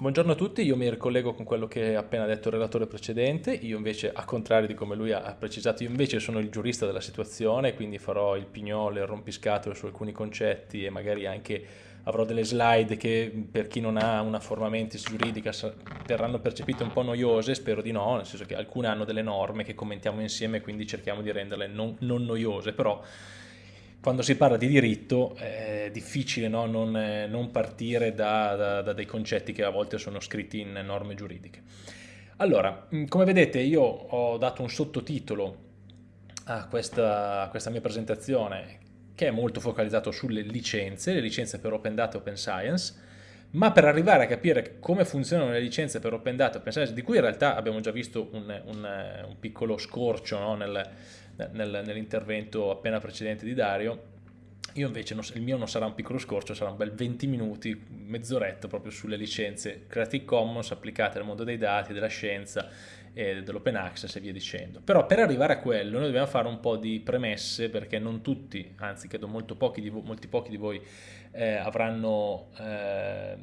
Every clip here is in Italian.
Buongiorno a tutti, io mi ricollego con quello che ha appena detto il relatore precedente, io invece, a contrario di come lui ha precisato, io invece sono il giurista della situazione, quindi farò il pignolo e il rompiscatole su alcuni concetti e magari anche avrò delle slide che per chi non ha una forma mentis giuridica verranno percepite un po' noiose, spero di no, nel senso che alcune hanno delle norme che commentiamo insieme, quindi cerchiamo di renderle non, non noiose, però quando si parla di diritto è difficile no? non, non, partire da, da, da, dei concetti che a volte sono scritti in norme giuridiche. Allora, come vedete io ho dato un sottotitolo a questa, a questa mia presentazione che è molto focalizzato sulle licenze, le licenze per Open Data e Open Science, ma per arrivare a capire come funzionano le licenze per Open Data e Open Science, di cui in realtà abbiamo già visto un, un, un piccolo scorcio no? nel, nel, nell'intervento appena precedente di Dario, io invece non, il mio non sarà un piccolo scorcio, sarà un bel 20 minuti, mezz'oretta proprio sulle licenze Creative Commons applicate al mondo dei dati, della scienza e dell'open access e via dicendo. Però per arrivare a quello noi dobbiamo fare un po' di premesse perché non tutti, anzi credo molto pochi di, molti pochi di voi eh, avranno eh,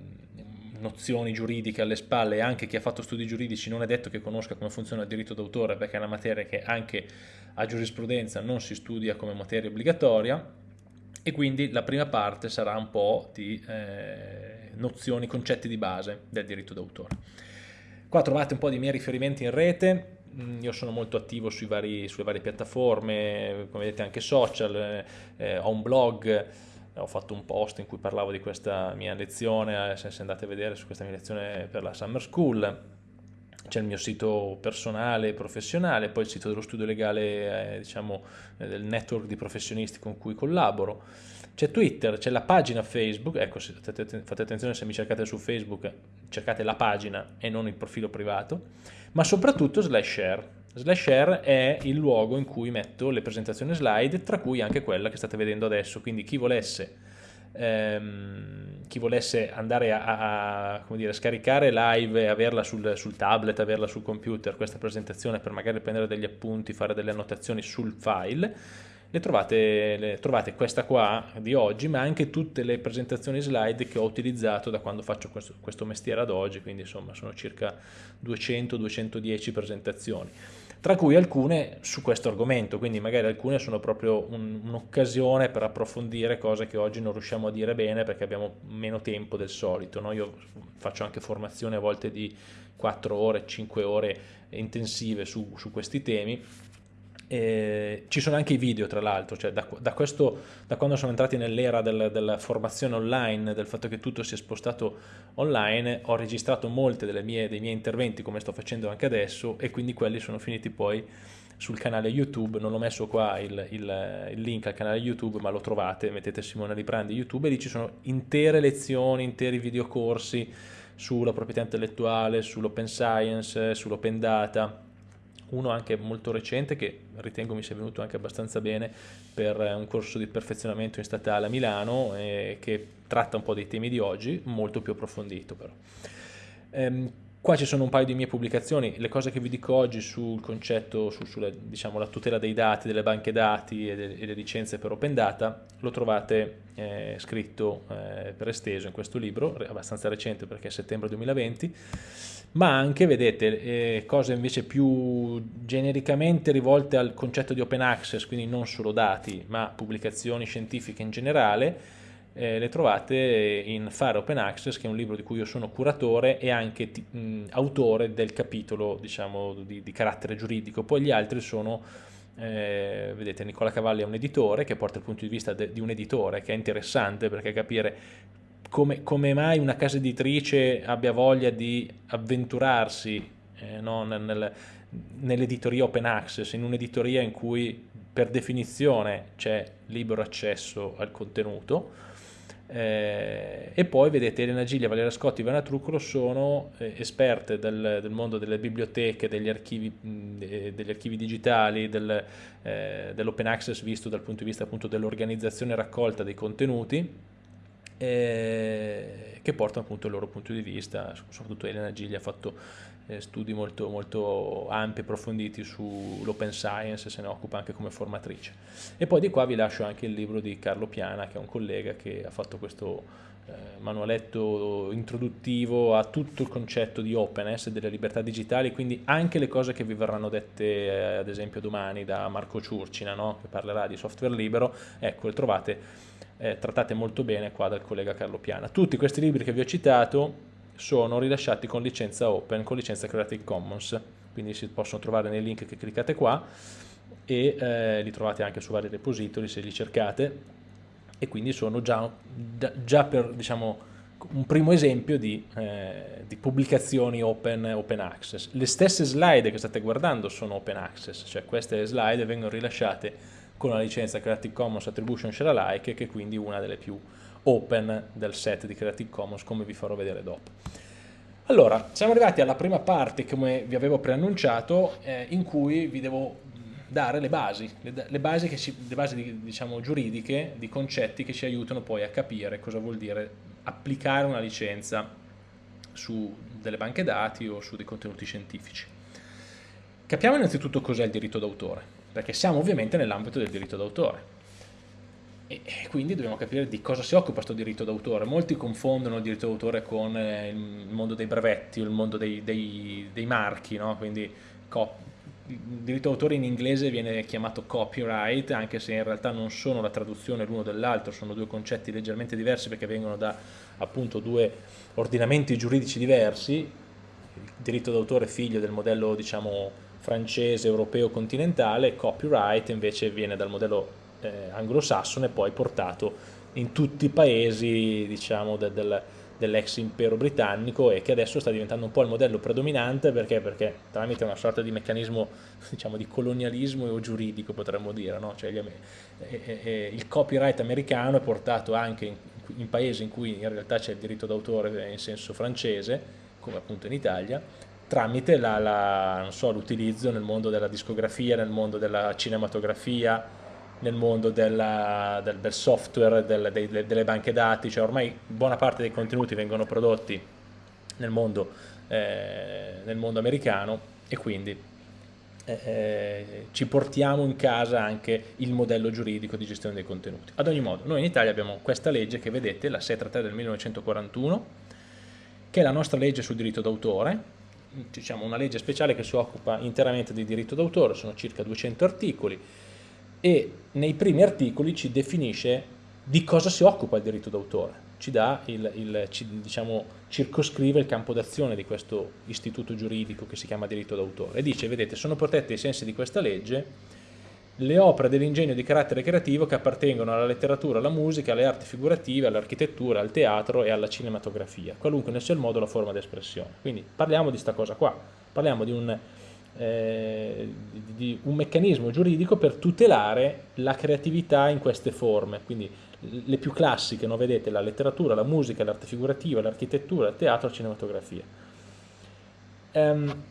nozioni giuridiche alle spalle e anche chi ha fatto studi giuridici non è detto che conosca come funziona il diritto d'autore perché è una materia che anche a giurisprudenza non si studia come materia obbligatoria e quindi la prima parte sarà un po' di eh, nozioni, concetti di base del diritto d'autore. Qua trovate un po' di miei riferimenti in rete, mm, io sono molto attivo vari, sulle varie piattaforme, come vedete anche social, eh, ho un blog, ho fatto un post in cui parlavo di questa mia lezione, eh, se andate a vedere su questa mia lezione per la Summer School, c'è il mio sito personale e professionale, poi il sito dello studio legale, eh, diciamo, eh, del network di professionisti con cui collaboro, c'è Twitter, c'è la pagina Facebook, ecco, fate attenzione se mi cercate su Facebook, cercate la pagina e non il profilo privato, ma soprattutto slash share. Slash share è il luogo in cui metto le presentazioni slide, tra cui anche quella che state vedendo adesso, quindi chi volesse ehm, chi volesse andare a, a dire, scaricare live e averla sul, sul, tablet, averla sul computer, questa presentazione per magari prendere degli appunti, fare delle annotazioni sul file, le trovate, le, trovate questa qua di oggi, ma anche tutte le presentazioni slide che ho utilizzato da quando faccio questo, questo mestiere ad oggi, quindi insomma sono circa 200-210 presentazioni tra cui alcune su questo argomento, quindi magari alcune sono proprio un'occasione un per approfondire cose che oggi non riusciamo a dire bene perché abbiamo meno tempo del solito. No? Io faccio anche formazione a volte di 4 ore, 5 ore intensive su, su questi temi e ci sono anche i video tra l'altro, cioè da, da, da, quando sono entrati nell'era del, della formazione online, del fatto che tutto si è spostato online, ho registrato molti dei miei interventi come sto facendo anche adesso e quindi quelli sono finiti poi sul canale YouTube, non ho messo qua il, il, il link al canale YouTube ma lo trovate, mettete Simone Librandi YouTube e lì ci sono intere lezioni, interi videocorsi sulla proprietà intellettuale, sull'open science, sull'open data, uno anche molto recente che ritengo mi sia venuto anche abbastanza bene per un corso di perfezionamento in statale a Milano eh, che tratta un po' dei temi di oggi, molto più approfondito però. Ehm, Qua ci sono un paio di mie pubblicazioni, le cose che vi dico oggi sul concetto, su, sulla diciamo, tutela dei dati, delle banche dati e, de, e le licenze per Open Data, lo trovate eh, scritto eh, per esteso in questo libro, abbastanza recente perché è settembre 2020, ma anche, vedete, eh, cose invece più genericamente rivolte al concetto di Open Access, quindi non solo dati, ma pubblicazioni scientifiche in generale, eh, le trovate in Fare Open Access, che è un libro di cui io sono curatore e anche mh, autore del capitolo diciamo, di, di, carattere giuridico. Poi gli altri sono, eh, vedete, Nicola Cavalli è un editore che porta il punto di vista di un editore, che è interessante perché capire come, come mai una casa editrice abbia voglia di avventurarsi eh, no, nel, nell'editoria open access, in un'editoria in cui per definizione c'è libero accesso al contenuto, eh, e poi vedete Elena Giglia, Valeria Scotti Ivana Truccolo sono eh, esperte del, del, mondo delle biblioteche, degli archivi, mh, degli archivi digitali, del, eh, dell'open access visto dal punto di vista dell'organizzazione e raccolta dei contenuti eh, che portano appunto il loro punto di vista, soprattutto Elena Giglia ha fatto eh, studi molto, molto ampi e approfonditi sull'open science, se ne occupa anche come formatrice. E poi di qua vi lascio anche il libro di Carlo Piana, che è un collega che ha fatto questo manualetto introduttivo a tutto il concetto di openness, delle libertà digitali, quindi anche le cose che vi verranno dette eh, ad esempio domani da Marco Ciurcina, no? che parlerà di software libero, ecco, le trovate eh, trattate molto bene qua dal collega Carlo Piana. Tutti questi libri che vi ho citato sono rilasciati con licenza open, con licenza Creative Commons, quindi si possono trovare nei link che cliccate qua e eh, li trovate anche su vari repository se li cercate e quindi sono già, già per diciamo, un primo esempio di, eh, di, pubblicazioni open, open access. Le stesse slide che state guardando sono open access, cioè queste slide vengono rilasciate con la licenza Creative Commons Attribution Share Alike che è quindi una delle più open del set di Creative Commons come vi farò vedere dopo. Allora, siamo arrivati alla prima parte come vi avevo preannunciato eh, in cui vi devo dare le basi, le, le basi, ci, le basi diciamo, giuridiche di concetti che ci aiutano poi a capire cosa vuol dire applicare una licenza su delle banche dati o su dei contenuti scientifici. Capiamo innanzitutto cos'è il diritto d'autore, perché siamo ovviamente nell'ambito del diritto d'autore e, quindi dobbiamo capire di cosa si occupa questo diritto d'autore. Molti confondono il diritto d'autore con eh, il mondo dei brevetti il mondo dei, dei, dei marchi, no? quindi il diritto d'autore in inglese viene chiamato copyright, anche se in realtà non sono la traduzione l'uno dell'altro, sono due concetti leggermente diversi perché vengono da appunto due ordinamenti giuridici diversi, il diritto d'autore figlio del modello diciamo francese, europeo, continentale, copyright invece viene dal modello eh, anglosassone poi portato in tutti i paesi diciamo de, del, dell'ex impero britannico e che adesso sta diventando un po' il modello predominante perché, perché tramite una sorta di meccanismo diciamo, di colonialismo o giuridico potremmo dire, no? cioè, eh, eh, il copyright americano è portato anche in, in paesi in cui in realtà c'è il diritto d'autore in senso francese, come appunto in Italia, tramite l'utilizzo so, nel mondo della discografia, nel mondo della cinematografia, nel mondo della, del, del, software, del, dei, delle banche dati, cioè ormai buona parte dei contenuti vengono prodotti nel mondo, eh, nel mondo americano e quindi eh, eh, ci portiamo in casa anche il modello giuridico di gestione dei contenuti. Ad ogni modo, noi in Italia abbiamo questa legge che vedete, la 633 del 1941, che è la nostra legge sul diritto d'autore, diciamo una legge speciale che si occupa interamente di diritto d'autore, sono circa 200 articoli, e nei primi articoli ci definisce di cosa si occupa il diritto d'autore, ci il, il ci, diciamo, circoscrive il campo d'azione di questo istituto giuridico che si chiama diritto d'autore. E dice, vedete, sono protette ai sensi di questa legge le opere dell'ingegno di carattere creativo che appartengono alla letteratura, alla musica, alle arti figurative, all'architettura, al teatro e alla cinematografia, qualunque ne sia il modo o la forma d'espressione. Quindi parliamo di questa cosa qua, parliamo di un eh, di, un meccanismo giuridico per tutelare la creatività in queste forme, quindi le più classiche, no? vedete, la letteratura, la musica, l'arte figurativa, l'architettura, il teatro, la cinematografia. Um,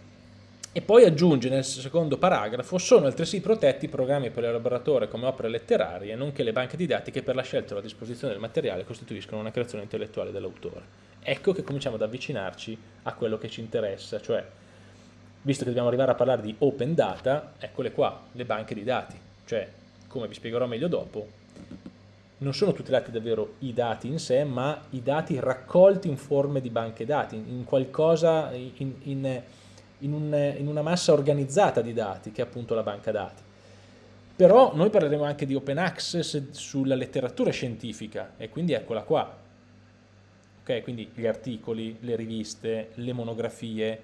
e poi aggiunge nel secondo paragrafo, sono altresì protetti i programmi per l'elaboratore come opere letterarie, nonché le banche didattiche per la scelta o la disposizione del materiale costituiscono una creazione intellettuale dell'autore. Ecco che cominciamo ad avvicinarci a quello che ci interessa, cioè visto che dobbiamo arrivare a parlare di open data, eccole qua, le banche di dati, cioè, come vi spiegherò meglio dopo, non sono tutelati davvero i dati in sé, ma i dati raccolti in forme di banche dati, in qualcosa, in, in, in, un, in una massa organizzata di dati, che è appunto la banca dati. Però noi parleremo anche di open access sulla letteratura scientifica, e quindi eccola qua. Ok, quindi gli articoli, le riviste, le monografie,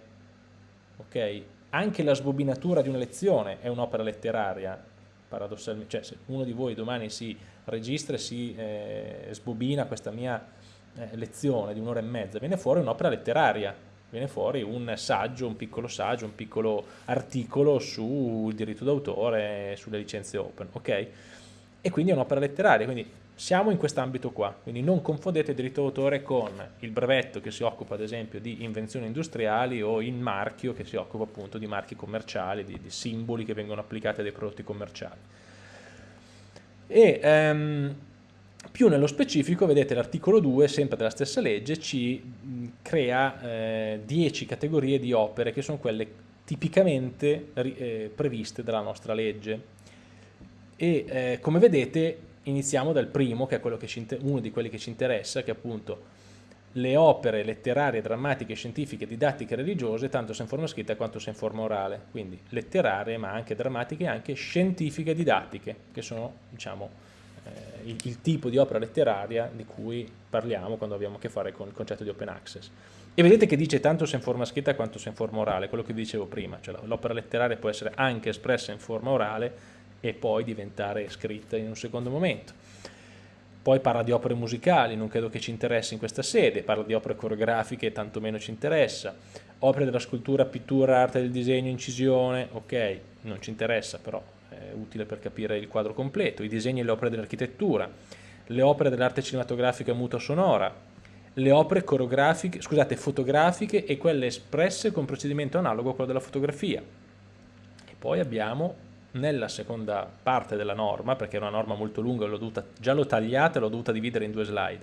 ok? Anche la sbobinatura di una lezione è un'opera letteraria, paradossalmente, cioè se uno di voi domani si registra e si eh, sbobina questa mia eh, lezione di un'ora e mezza, viene fuori un'opera letteraria, viene fuori un saggio, un piccolo saggio, un piccolo articolo sul diritto d'autore, sulle licenze open, ok? E quindi è un'opera letteraria, quindi siamo in quest'ambito qua, quindi non confondete il diritto d'autore con il brevetto che si occupa ad esempio di invenzioni industriali o il marchio che si occupa appunto di marchi commerciali, di, di simboli che vengono applicati a dei prodotti commerciali. E ehm, più nello specifico, vedete l'articolo 2, sempre della stessa legge, ci crea 10 eh, categorie di opere che sono quelle tipicamente eh, previste dalla nostra legge e eh, come vedete iniziamo dal primo, che è uno di quelli che ci interessa, che è appunto le opere letterarie, drammatiche, scientifiche, didattiche, religiose, tanto se in forma scritta quanto se in forma orale. Quindi letterarie, ma anche drammatiche, anche scientifiche, didattiche, che sono, diciamo, il, il, tipo di opera letteraria di cui parliamo quando abbiamo a che fare con il concetto di open access. E vedete che dice tanto se in forma scritta quanto se in forma orale, quello che vi dicevo prima, cioè l'opera letteraria può essere anche espressa in forma orale e poi diventare scritta in un secondo momento. Poi parla di opere musicali, non credo che ci interessi in questa sede, parla di opere coreografiche, tanto meno ci interessa. Opere della scultura, pittura, arte del disegno, incisione, ok, non ci interessa, però è utile per capire il quadro completo. I disegni e le opere dell'architettura, le opere dell'arte cinematografica muta sonora, le opere scusate, fotografiche e quelle espresse con procedimento analogo a quello della fotografia. E poi abbiamo nella seconda parte della norma, perché era una norma molto lunga, l'ho dovuta, già l'ho tagliata e l'ho dovuta dividere in due slide.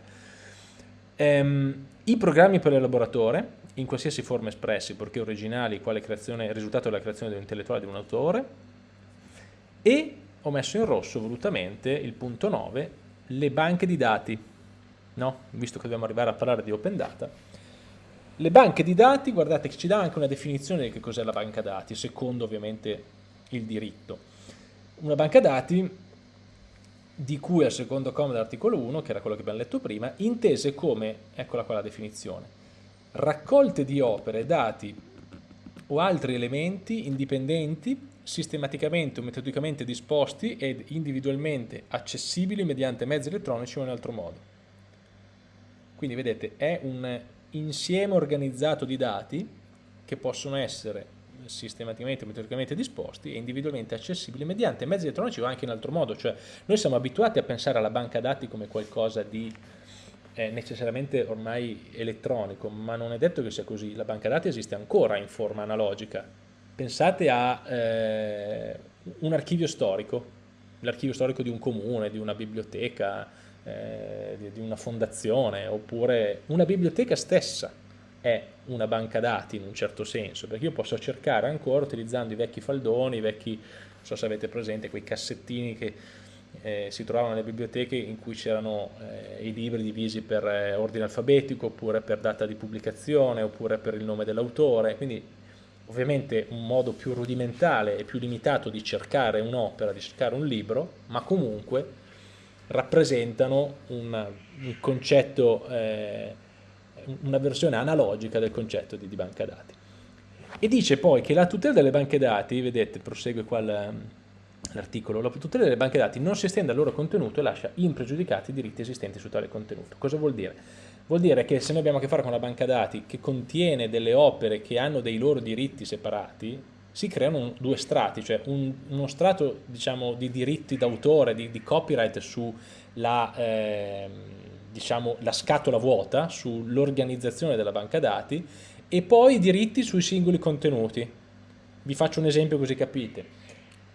Ehm, I programmi per l'elaboratore, in qualsiasi forma espressi, perché originali, quale creazione, risultato della creazione dell'intellettuale di un autore, e ho messo in rosso volutamente il punto 9, le banche di dati, no? visto che dobbiamo arrivare a parlare di open data, le banche di dati, guardate che ci dà anche una definizione di che cos'è la banca dati, secondo ovviamente il diritto. Una banca dati di cui al secondo comma dell'articolo 1, che era quello che abbiamo letto prima, intese come, eccola qua la definizione, raccolte di opere, dati o altri elementi indipendenti sistematicamente o metodicamente disposti ed individualmente accessibili mediante mezzi elettronici o in altro modo. Quindi vedete, è un insieme organizzato di dati che possono essere sistematicamente, metodicamente disposti e individualmente accessibili mediante mezzi elettronici o anche in altro modo, cioè noi siamo abituati a pensare alla banca dati come qualcosa di eh, necessariamente ormai elettronico, ma non è detto che sia così, la banca dati esiste ancora in forma analogica. Pensate a eh, un archivio storico, l'archivio storico di un comune, di una biblioteca, eh, di, di una fondazione, oppure una biblioteca stessa è una banca dati in un certo senso, perché io posso cercare ancora utilizzando i vecchi faldoni, i vecchi, non so se avete presente, quei cassettini che eh, si trovavano nelle biblioteche in cui c'erano eh, i libri divisi per eh, ordine alfabetico, oppure per data di pubblicazione, oppure per il nome dell'autore, quindi ovviamente un modo più rudimentale e più limitato di cercare un'opera, di cercare un libro, ma comunque rappresentano un, un concetto eh, una versione analogica del concetto di, di banca dati. E dice poi che la tutela delle banche dati, vedete, prosegue qua l'articolo, la tutela delle banche dati non si estende al loro contenuto e lascia impregiudicati i diritti esistenti su tale contenuto. Cosa vuol dire? Vuol dire che se noi abbiamo a che fare con una banca dati che contiene delle opere che hanno dei loro diritti separati, si creano due strati, cioè un, uno strato diciamo, di diritti d'autore, di, di, copyright sulla... Eh, diciamo, la scatola vuota sull'organizzazione della banca dati e poi diritti sui singoli contenuti. Vi faccio un esempio così capite.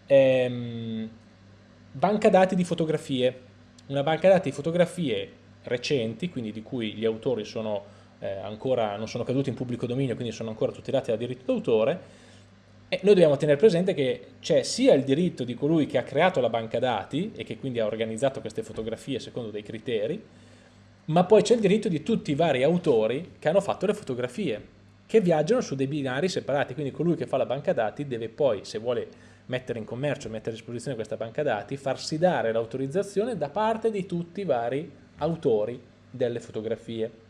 Ehm, banca dati di fotografie. Una banca dati di fotografie recenti, quindi di cui gli autori sono eh, ancora, non sono caduti in pubblico dominio, quindi sono ancora tutelati da diritto d'autore, e noi dobbiamo tenere presente che c'è sia il diritto di colui che ha creato la banca dati e che quindi ha organizzato queste fotografie secondo dei criteri, ma poi c'è il diritto di tutti i vari autori che hanno fatto le fotografie, che viaggiano su dei binari separati, quindi colui che fa la banca dati deve poi, se vuole mettere in commercio, mettere a disposizione questa banca dati, farsi dare l'autorizzazione da parte di tutti i vari autori delle fotografie.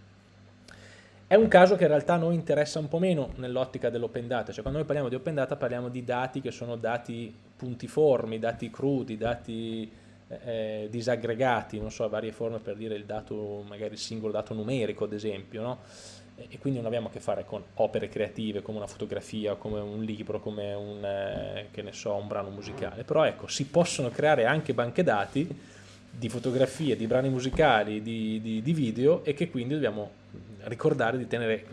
È un caso che in realtà a noi interessa un po' meno nell'ottica dell'open data, cioè quando noi parliamo di open data parliamo di dati che sono dati puntiformi, dati crudi, dati eh, disaggregati, non so, varie forme per dire il dato, magari il singolo dato numerico ad esempio, no? e quindi non abbiamo a che fare con opere creative come una fotografia, come un libro, come un, eh, so, un brano musicale, però ecco, si possono creare anche banche dati di fotografie, di brani musicali, di, di, di video e che quindi dobbiamo ricordare di, tenere,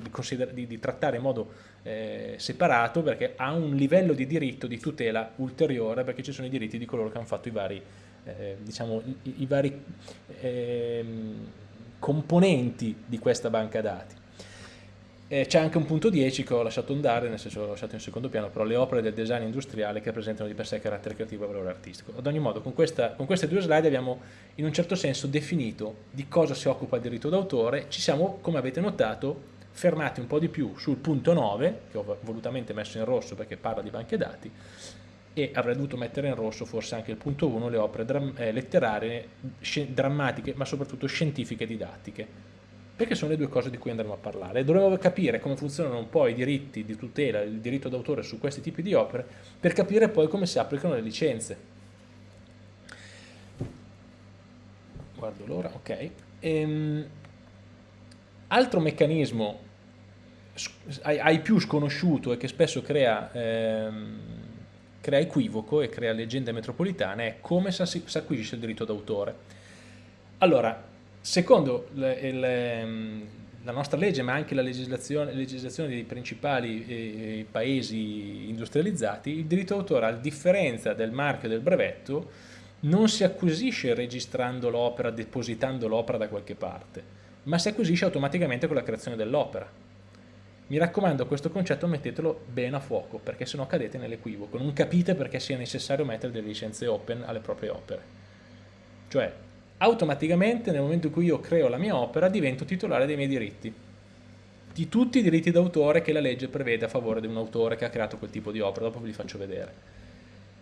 di, trattare in modo eh, separato perché ha un livello di diritto di tutela ulteriore perché ci sono i diritti di coloro che hanno fatto i vari eh, diciamo, i, i vari eh, componenti di questa banca dati. Eh, c'è anche un punto 10 che ho lasciato andare, nel senso l'ho lasciato in secondo piano, però le opere del design industriale che presentano di per sé carattere creativo e valore artistico. Ad ogni modo, con, questa, con queste due slide abbiamo in un certo senso definito di cosa si occupa il diritto d'autore, ci siamo, come avete notato, fermati un po' di più sul punto 9, che ho volutamente messo in rosso perché parla di banche dati, e avrei dovuto mettere in rosso forse anche il punto 1, le opere eh, letterarie, drammatiche, ma soprattutto scientifiche e didattiche perché sono le due cose di cui andremo a parlare. Dovremmo capire come funzionano un po' i diritti di tutela, il diritto d'autore su questi tipi di opere, per capire poi come si applicano le licenze. Guardo l'ora, ok. Ehm, altro meccanismo ai, più sconosciuto e che spesso crea, ehm, crea equivoco e crea leggende metropolitane è come si acquisisce il diritto d'autore. Allora, Secondo le, il, ehm, la nostra legge, ma anche la legislazione, legislazione dei principali eh, paesi industrializzati, il diritto d'autore, a differenza del marchio e del brevetto, non si acquisisce registrando l'opera, depositando l'opera da qualche parte, ma si acquisisce automaticamente con la creazione dell'opera. Mi raccomando, questo concetto mettetelo bene a fuoco, perché sennò cadete nell'equivoco. Non capite perché sia necessario mettere delle licenze open alle proprie opere. Cioè, automaticamente nel momento in cui io creo la mia opera divento titolare dei miei diritti di tutti i diritti d'autore che la legge prevede a favore di un autore che ha creato quel tipo di opera, dopo ve li faccio vedere.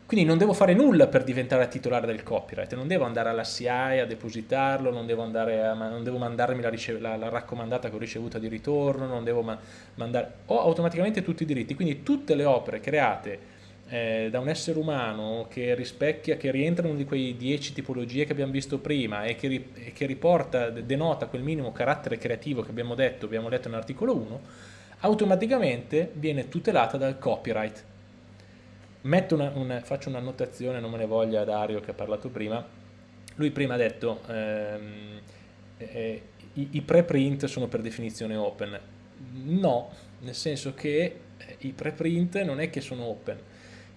Quindi non devo fare nulla per diventare titolare del copyright, non devo andare alla CI a depositarlo, non devo, a, non devo mandarmi la, la, la, raccomandata che ho ricevuta di ritorno, non devo ma mandare... Ho automaticamente tutti i diritti, quindi tutte le opere create eh, da un essere umano che rispecchia, che rientra in una di quei dieci tipologie che abbiamo visto prima e che, e che riporta, denota quel minimo carattere creativo che abbiamo detto, abbiamo letto nell'articolo 1, automaticamente viene tutelata dal copyright. Una, una, faccio un'annotazione, non me ne voglia Dario che ha parlato prima, lui prima ha detto ehm, eh, i, i preprint sono per definizione open, no, nel senso che eh, i preprint non è che sono open,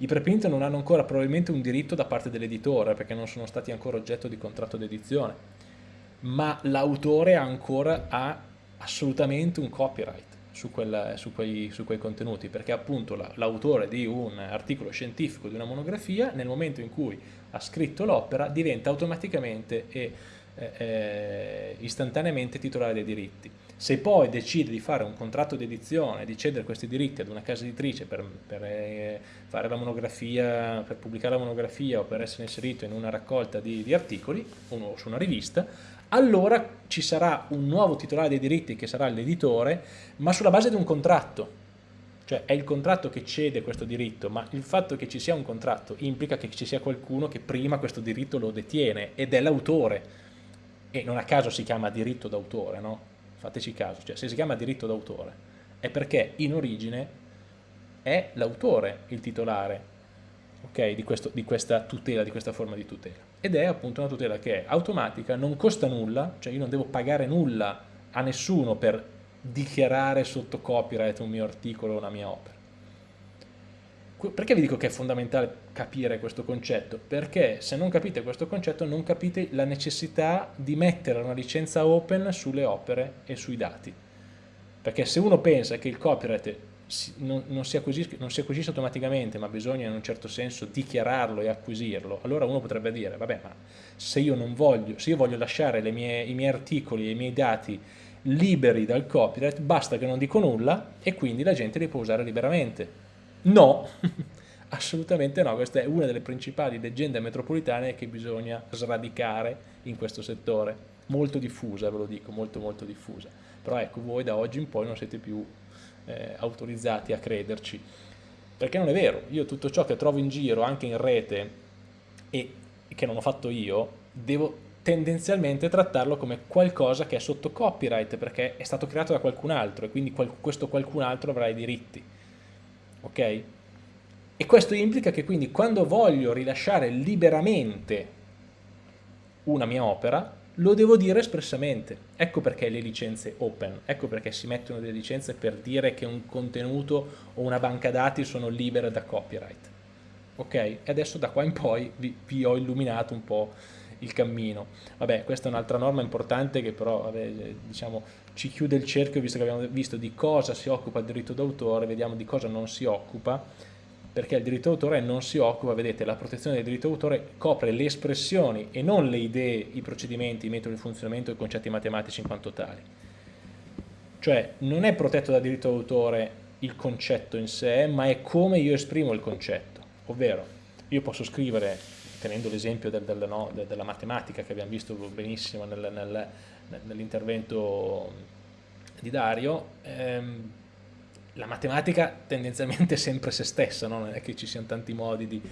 i preprint non hanno ancora probabilmente un diritto da parte dell'editore perché non sono stati ancora oggetto di contratto d'edizione, ma l'autore ancora ha assolutamente un copyright su, quella, su, quei, su quei, contenuti perché appunto l'autore di un articolo scientifico, di una monografia, nel momento in cui ha scritto l'opera diventa automaticamente e eh, eh, istantaneamente titolare dei diritti. Se poi decide di fare un contratto di edizione, di cedere questi diritti ad una casa editrice per, per eh, fare la monografia, per pubblicare la monografia o per essere inserito in una raccolta di, di articoli o su una rivista, allora ci sarà un nuovo titolare dei diritti che sarà l'editore, ma sulla base di un contratto. Cioè è il contratto che cede questo diritto, ma il fatto che ci sia un contratto implica che ci sia qualcuno che prima questo diritto lo detiene ed è l'autore. E non a caso si chiama diritto d'autore, no? Fateci caso, cioè se si chiama diritto d'autore è perché in origine è l'autore il titolare okay, di, questo, di, questa tutela, di questa forma di tutela ed è appunto una tutela che è automatica, non costa nulla, cioè io non devo pagare nulla a nessuno per dichiarare sotto copyright un mio articolo o una mia opera. Perché vi dico che è fondamentale capire questo concetto? Perché se non capite questo concetto non capite la necessità di mettere una licenza open sulle opere e sui dati. Perché se uno pensa che il copyright non, non, si acquisisce, non, si acquisisce, automaticamente ma bisogna in un certo senso dichiararlo e acquisirlo, allora uno potrebbe dire, vabbè ma se io voglio, se io voglio lasciare mie, i miei articoli e i miei dati liberi dal copyright, basta che non dico nulla e quindi la gente li può usare liberamente No, assolutamente no, questa è una delle principali leggende metropolitane che bisogna sradicare in questo settore, molto diffusa ve lo dico, molto molto diffusa, però ecco voi da oggi in poi non siete più eh, autorizzati a crederci, perché non è vero, io tutto ciò che trovo in giro, anche in rete, e che non ho fatto io, devo tendenzialmente trattarlo come qualcosa che è sotto copyright perché è stato creato da qualcun altro e quindi questo qualcun altro avrà i diritti ok? E questo implica che quindi quando voglio rilasciare liberamente una mia opera, lo devo dire espressamente. Ecco perché le licenze open, ecco perché si mettono delle licenze per dire che un contenuto o una banca dati sono libere da copyright. Ok? E adesso da qua in poi vi, vi ho illuminato un po' il cammino. Vabbè, questa è un'altra norma importante che però vabbè, diciamo, ci chiude il cerchio visto che abbiamo visto di cosa si occupa il diritto d'autore, vediamo di cosa non si occupa, perché il diritto d'autore non si occupa, vedete, la protezione del diritto d'autore copre le espressioni e non le idee, i procedimenti, i metodi di funzionamento e i concetti matematici in quanto tali. Cioè non è protetto dal diritto d'autore il concetto in sé, ma è come io esprimo il concetto, ovvero io posso scrivere, tenendo l'esempio del, del, no, della matematica che abbiamo visto benissimo nel, nel, nell'intervento di Dario, ehm, la matematica tendenzialmente è sempre se stessa, no? non è che ci siano tanti modi di,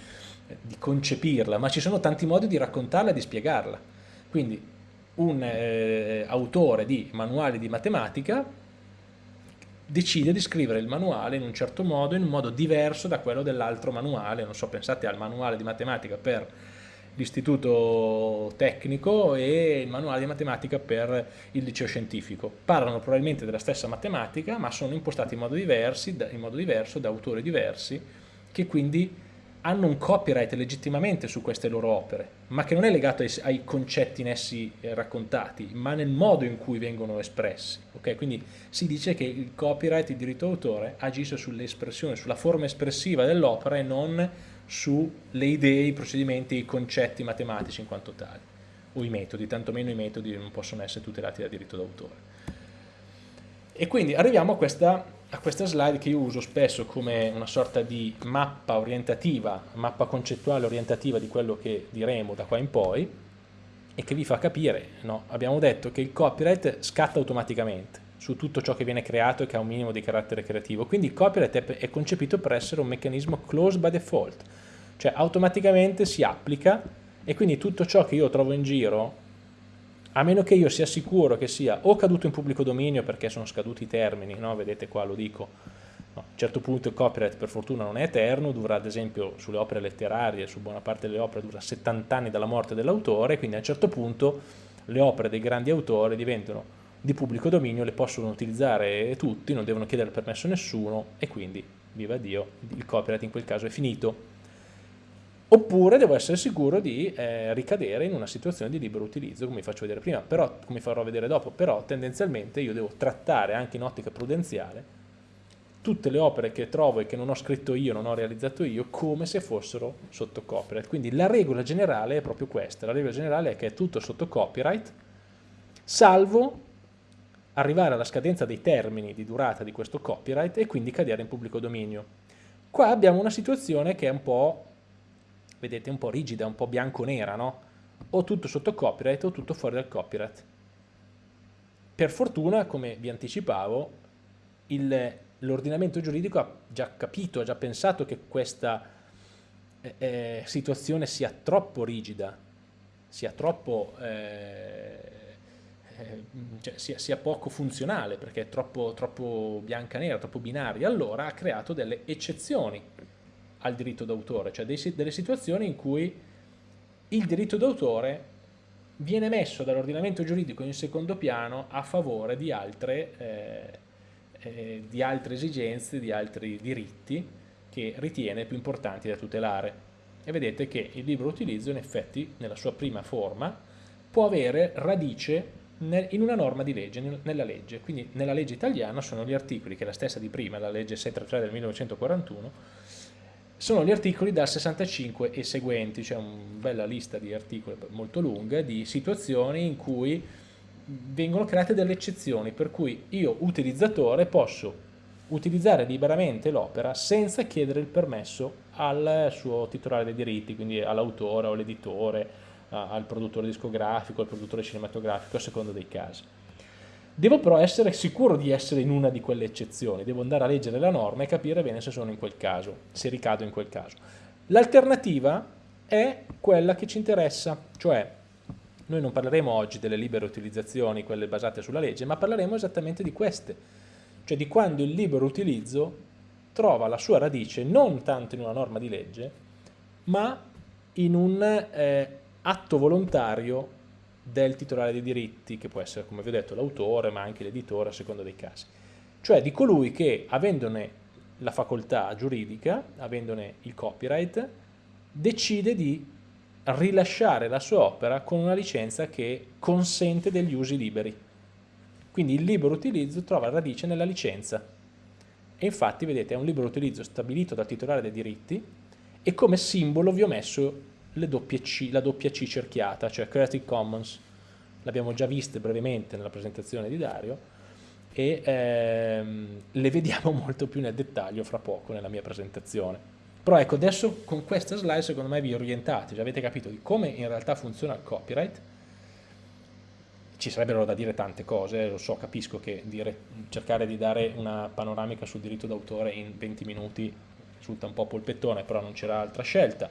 di, concepirla, ma ci sono tanti modi di raccontarla e di spiegarla. Quindi un eh, autore di manuali di matematica decide di scrivere il manuale in un certo modo, in un modo diverso da quello dell'altro manuale, non so, pensate al manuale di matematica per l'istituto tecnico e il manuale di matematica per il liceo scientifico. Parlano probabilmente della stessa matematica, ma sono impostati in modo, diversi, in modo diverso da autori diversi, che quindi hanno un copyright legittimamente su queste loro opere, ma che non è legato ai, ai concetti in essi eh, raccontati, ma nel modo in cui vengono espressi. Okay? Quindi si dice che il copyright, il diritto d'autore, agisce sull'espressione, sulla forma espressiva dell'opera e non sulle idee, i procedimenti, i concetti matematici in quanto tali, o i metodi, tantomeno i metodi non possono essere tutelati dal diritto d'autore. E quindi arriviamo a questa, a questa slide che io uso spesso come una sorta di mappa orientativa, mappa concettuale orientativa di quello che diremo da qua in poi, e che vi fa capire, no? abbiamo detto che il copyright scatta automaticamente su tutto ciò che viene creato e che ha un minimo di carattere creativo, quindi il copyright è, concepito per essere un meccanismo closed by default, cioè automaticamente si applica e quindi tutto ciò che io trovo in giro, a meno che io sia sicuro che sia o caduto in pubblico dominio perché sono scaduti i termini, no? vedete qua lo dico, no, a un certo punto il copyright per fortuna non è eterno, dura ad esempio sulle opere letterarie, su buona parte delle opere dura 70 anni dalla morte dell'autore, quindi a un certo punto le opere dei grandi autori diventano di pubblico dominio, le possono utilizzare tutti, non devono chiedere permesso a nessuno e quindi, viva Dio, il copyright in quel caso è finito oppure devo essere sicuro di eh, ricadere in una situazione di libero utilizzo, come vi faccio vedere prima, però, come farò vedere dopo, però tendenzialmente io devo trattare anche in ottica prudenziale tutte le opere che trovo e che non ho scritto io, non ho realizzato io, come se fossero sotto copyright. Quindi la regola generale è proprio questa, la regola generale è che è tutto sotto copyright, salvo arrivare alla scadenza dei termini di durata di questo copyright e quindi cadere in pubblico dominio. Qua abbiamo una situazione che è un po' vedete, un po' rigida, un po' bianco-nera, no? O tutto sotto copyright o tutto fuori dal copyright. Per fortuna, come vi anticipavo, l'ordinamento giuridico ha già capito, ha già pensato che questa eh, eh, situazione sia troppo rigida, sia troppo... Eh, eh, cioè sia, sia, poco funzionale perché è troppo, troppo bianca-nera, troppo binaria, allora ha creato delle eccezioni al diritto d'autore, cioè delle situazioni in cui il diritto d'autore viene messo dall'ordinamento giuridico in secondo piano a favore di altre, eh, eh, di altre esigenze, di altri diritti che ritiene più importanti da tutelare. E vedete che il libero utilizzo in effetti nella sua prima forma può avere radice in una norma di legge, nella legge. Quindi nella legge italiana sono gli articoli, che è la stessa di prima, la legge 633 del 1941, sono gli articoli dal 65 e seguenti, cioè una bella lista di articoli molto lunga di situazioni in cui vengono create delle eccezioni, per cui io utilizzatore posso utilizzare liberamente l'opera senza chiedere il permesso al suo titolare dei diritti, quindi all'autore o all'editore, al produttore discografico, al produttore cinematografico, a seconda dei casi. Devo però essere sicuro di essere in una di quelle eccezioni, devo andare a leggere la norma e capire bene se sono in quel caso, se ricado in quel caso. L'alternativa è quella che ci interessa, cioè noi non parleremo oggi delle libere utilizzazioni, quelle basate sulla legge, ma parleremo esattamente di queste, cioè di quando il libero utilizzo trova la sua radice non tanto in una norma di legge, ma in un eh, atto volontario del titolare dei diritti, che può essere, come vi ho detto, l'autore, ma anche l'editore a seconda dei casi. Cioè di colui che, avendone la facoltà giuridica, avendone il copyright, decide di rilasciare la sua opera con una licenza che consente degli usi liberi. Quindi il libero utilizzo trova radice nella licenza. E infatti, vedete, è un libero utilizzo stabilito dal titolare dei diritti e come simbolo vi ho messo C, la doppia C cerchiata, cioè Creative Commons. L'abbiamo già vista brevemente nella presentazione di Dario e ehm, le vediamo molto più nel dettaglio fra poco nella mia presentazione. Però ecco, adesso con questa slide secondo me vi orientate, già avete capito di come in realtà funziona il copyright. Ci sarebbero da dire tante cose, lo so, capisco che dire, cercare di dare una panoramica sul diritto d'autore in 20 minuti risulta un po' polpettone, però non c'era altra scelta.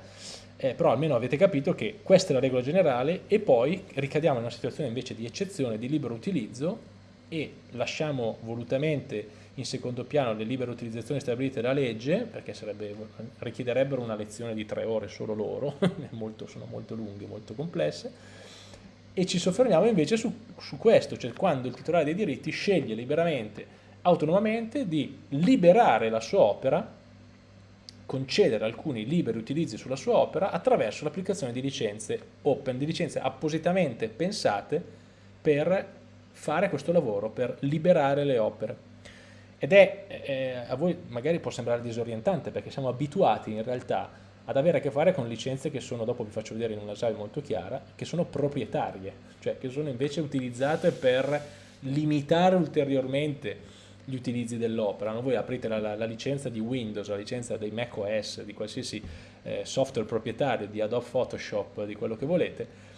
Eh, però almeno avete capito che questa è la regola generale e poi ricadiamo in una situazione invece di eccezione, di libero utilizzo e lasciamo volutamente in secondo piano le libere utilizzazioni stabilite dalla legge, perché sarebbe, richiederebbero una lezione di tre ore solo loro, molto, sono molto lunghe, molto complesse, e ci soffermiamo invece su, su questo, cioè quando il titolare dei diritti sceglie liberamente, autonomamente, di liberare la sua opera, concedere alcuni liberi utilizzi sulla sua opera attraverso l'applicazione di licenze open, di licenze appositamente pensate per fare questo lavoro per liberare le opere. Ed è, eh, a voi magari può sembrare disorientante perché siamo abituati in realtà ad avere a che fare con licenze che sono, dopo vi faccio vedere in una slide molto chiara, che sono proprietarie, cioè che sono invece utilizzate per limitare ulteriormente gli utilizzi dell'opera. Voi aprite la, la, la, licenza di Windows, la licenza dei Mac OS, di qualsiasi eh, software proprietario, di Adobe Photoshop, di quello che volete,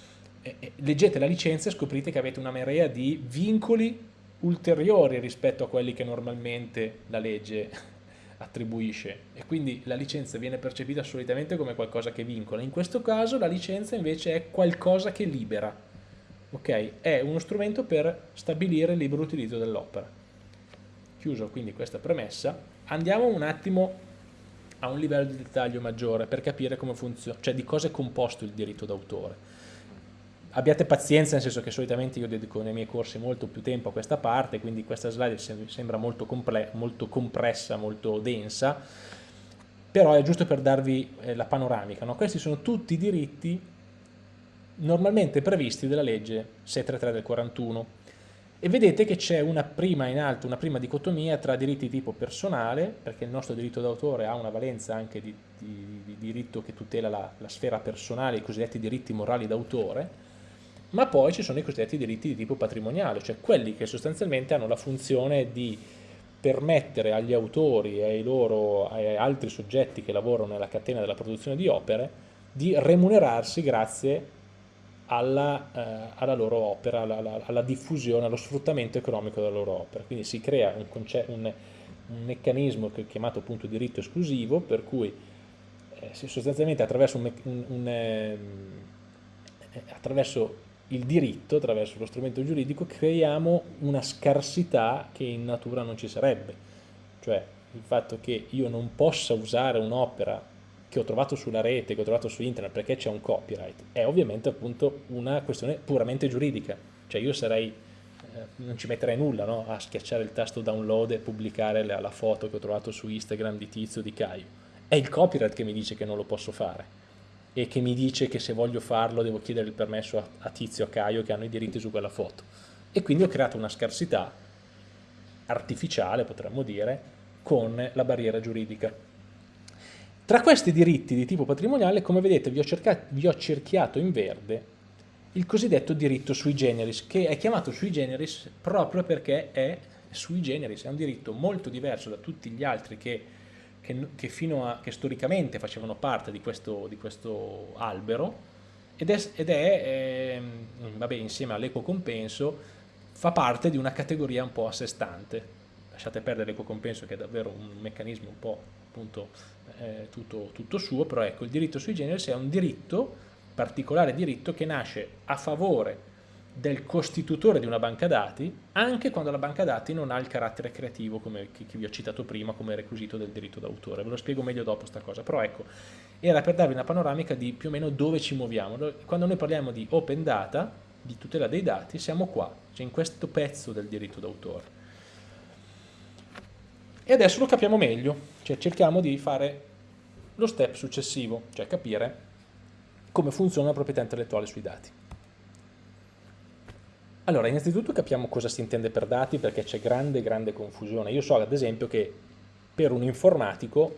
leggete la licenza e scoprite che avete una marea di vincoli ulteriori rispetto a quelli che normalmente la legge attribuisce e quindi la licenza viene percepita solitamente come qualcosa che vincola. In questo caso la licenza invece è qualcosa che libera, ok? È uno strumento per stabilire il libero utilizzo dell'opera. Chiuso quindi questa premessa, andiamo un attimo a un livello di dettaglio maggiore per capire come funziona, cioè di cosa è composto il diritto d'autore abbiate pazienza, nel senso che solitamente io dedico nei miei corsi molto più tempo a questa parte, quindi questa slide sembra molto, molto compressa, molto densa, però è giusto per darvi eh, la panoramica. No? Questi sono tutti i diritti normalmente previsti dalla legge 633 del 41 e vedete che c'è una prima in alto, una prima dicotomia tra diritti di tipo personale, perché il nostro diritto d'autore ha una valenza anche di, di, di diritto che tutela la, la sfera personale, i cosiddetti diritti morali d'autore, ma poi ci sono i cosiddetti diritti di tipo patrimoniale, cioè quelli che sostanzialmente hanno la funzione di permettere agli autori e ai loro ai altri soggetti che lavorano nella catena della produzione di opere di remunerarsi grazie alla, eh, alla loro opera, alla, alla, alla, diffusione, allo sfruttamento economico della loro opera. Quindi si crea un, un, un meccanismo chiamato appunto diritto esclusivo, per cui eh, sostanzialmente attraverso, un, ehm, eh, attraverso il diritto, attraverso lo strumento giuridico, creiamo una scarsità che in natura non ci sarebbe. Cioè il fatto che io non possa usare un'opera che ho trovato sulla rete, che ho trovato su internet perché c'è un copyright, è ovviamente appunto una questione puramente giuridica. Cioè io sarei, eh, non ci metterei nulla no? a schiacciare il tasto download e pubblicare la, la foto che ho trovato su Instagram di Tizio di Caio. È il copyright che mi dice che non lo posso fare e che mi dice che se voglio farlo devo chiedere il permesso a, a Tizio, a Caio che hanno i diritti su quella foto. E quindi ho creato una scarsità artificiale, potremmo dire, con la barriera giuridica. Tra questi diritti di tipo patrimoniale, come vedete, vi ho, vi ho cerchiato in verde il cosiddetto diritto sui generis, che è chiamato sui generis proprio perché è sui generis, è un diritto molto diverso da tutti gli altri che che, che, fino a, che storicamente facevano parte di questo, di questo albero ed è, ed è eh, vabbè, insieme all'eco compenso fa parte di una categoria un po' a sé stante. Lasciate perdere l'eco compenso che è davvero un meccanismo un po' appunto eh, tutto, tutto suo, però ecco il diritto sui generis è un diritto, particolare diritto che nasce a favore del costitutore di una banca dati anche quando la banca dati non ha il carattere creativo come che, vi ho citato prima come requisito del diritto d'autore. Ve lo spiego meglio dopo sta cosa, però ecco, era per darvi una panoramica di più o meno dove ci muoviamo. Quando noi parliamo di open data, di tutela dei dati, siamo qua, cioè in questo pezzo del diritto d'autore. E adesso lo capiamo meglio, cioè cerchiamo di fare lo step successivo, cioè capire come funziona la proprietà intellettuale sui dati. Allora, innanzitutto capiamo cosa si intende per dati perché c'è grande, grande confusione. Io so ad esempio che per un informatico,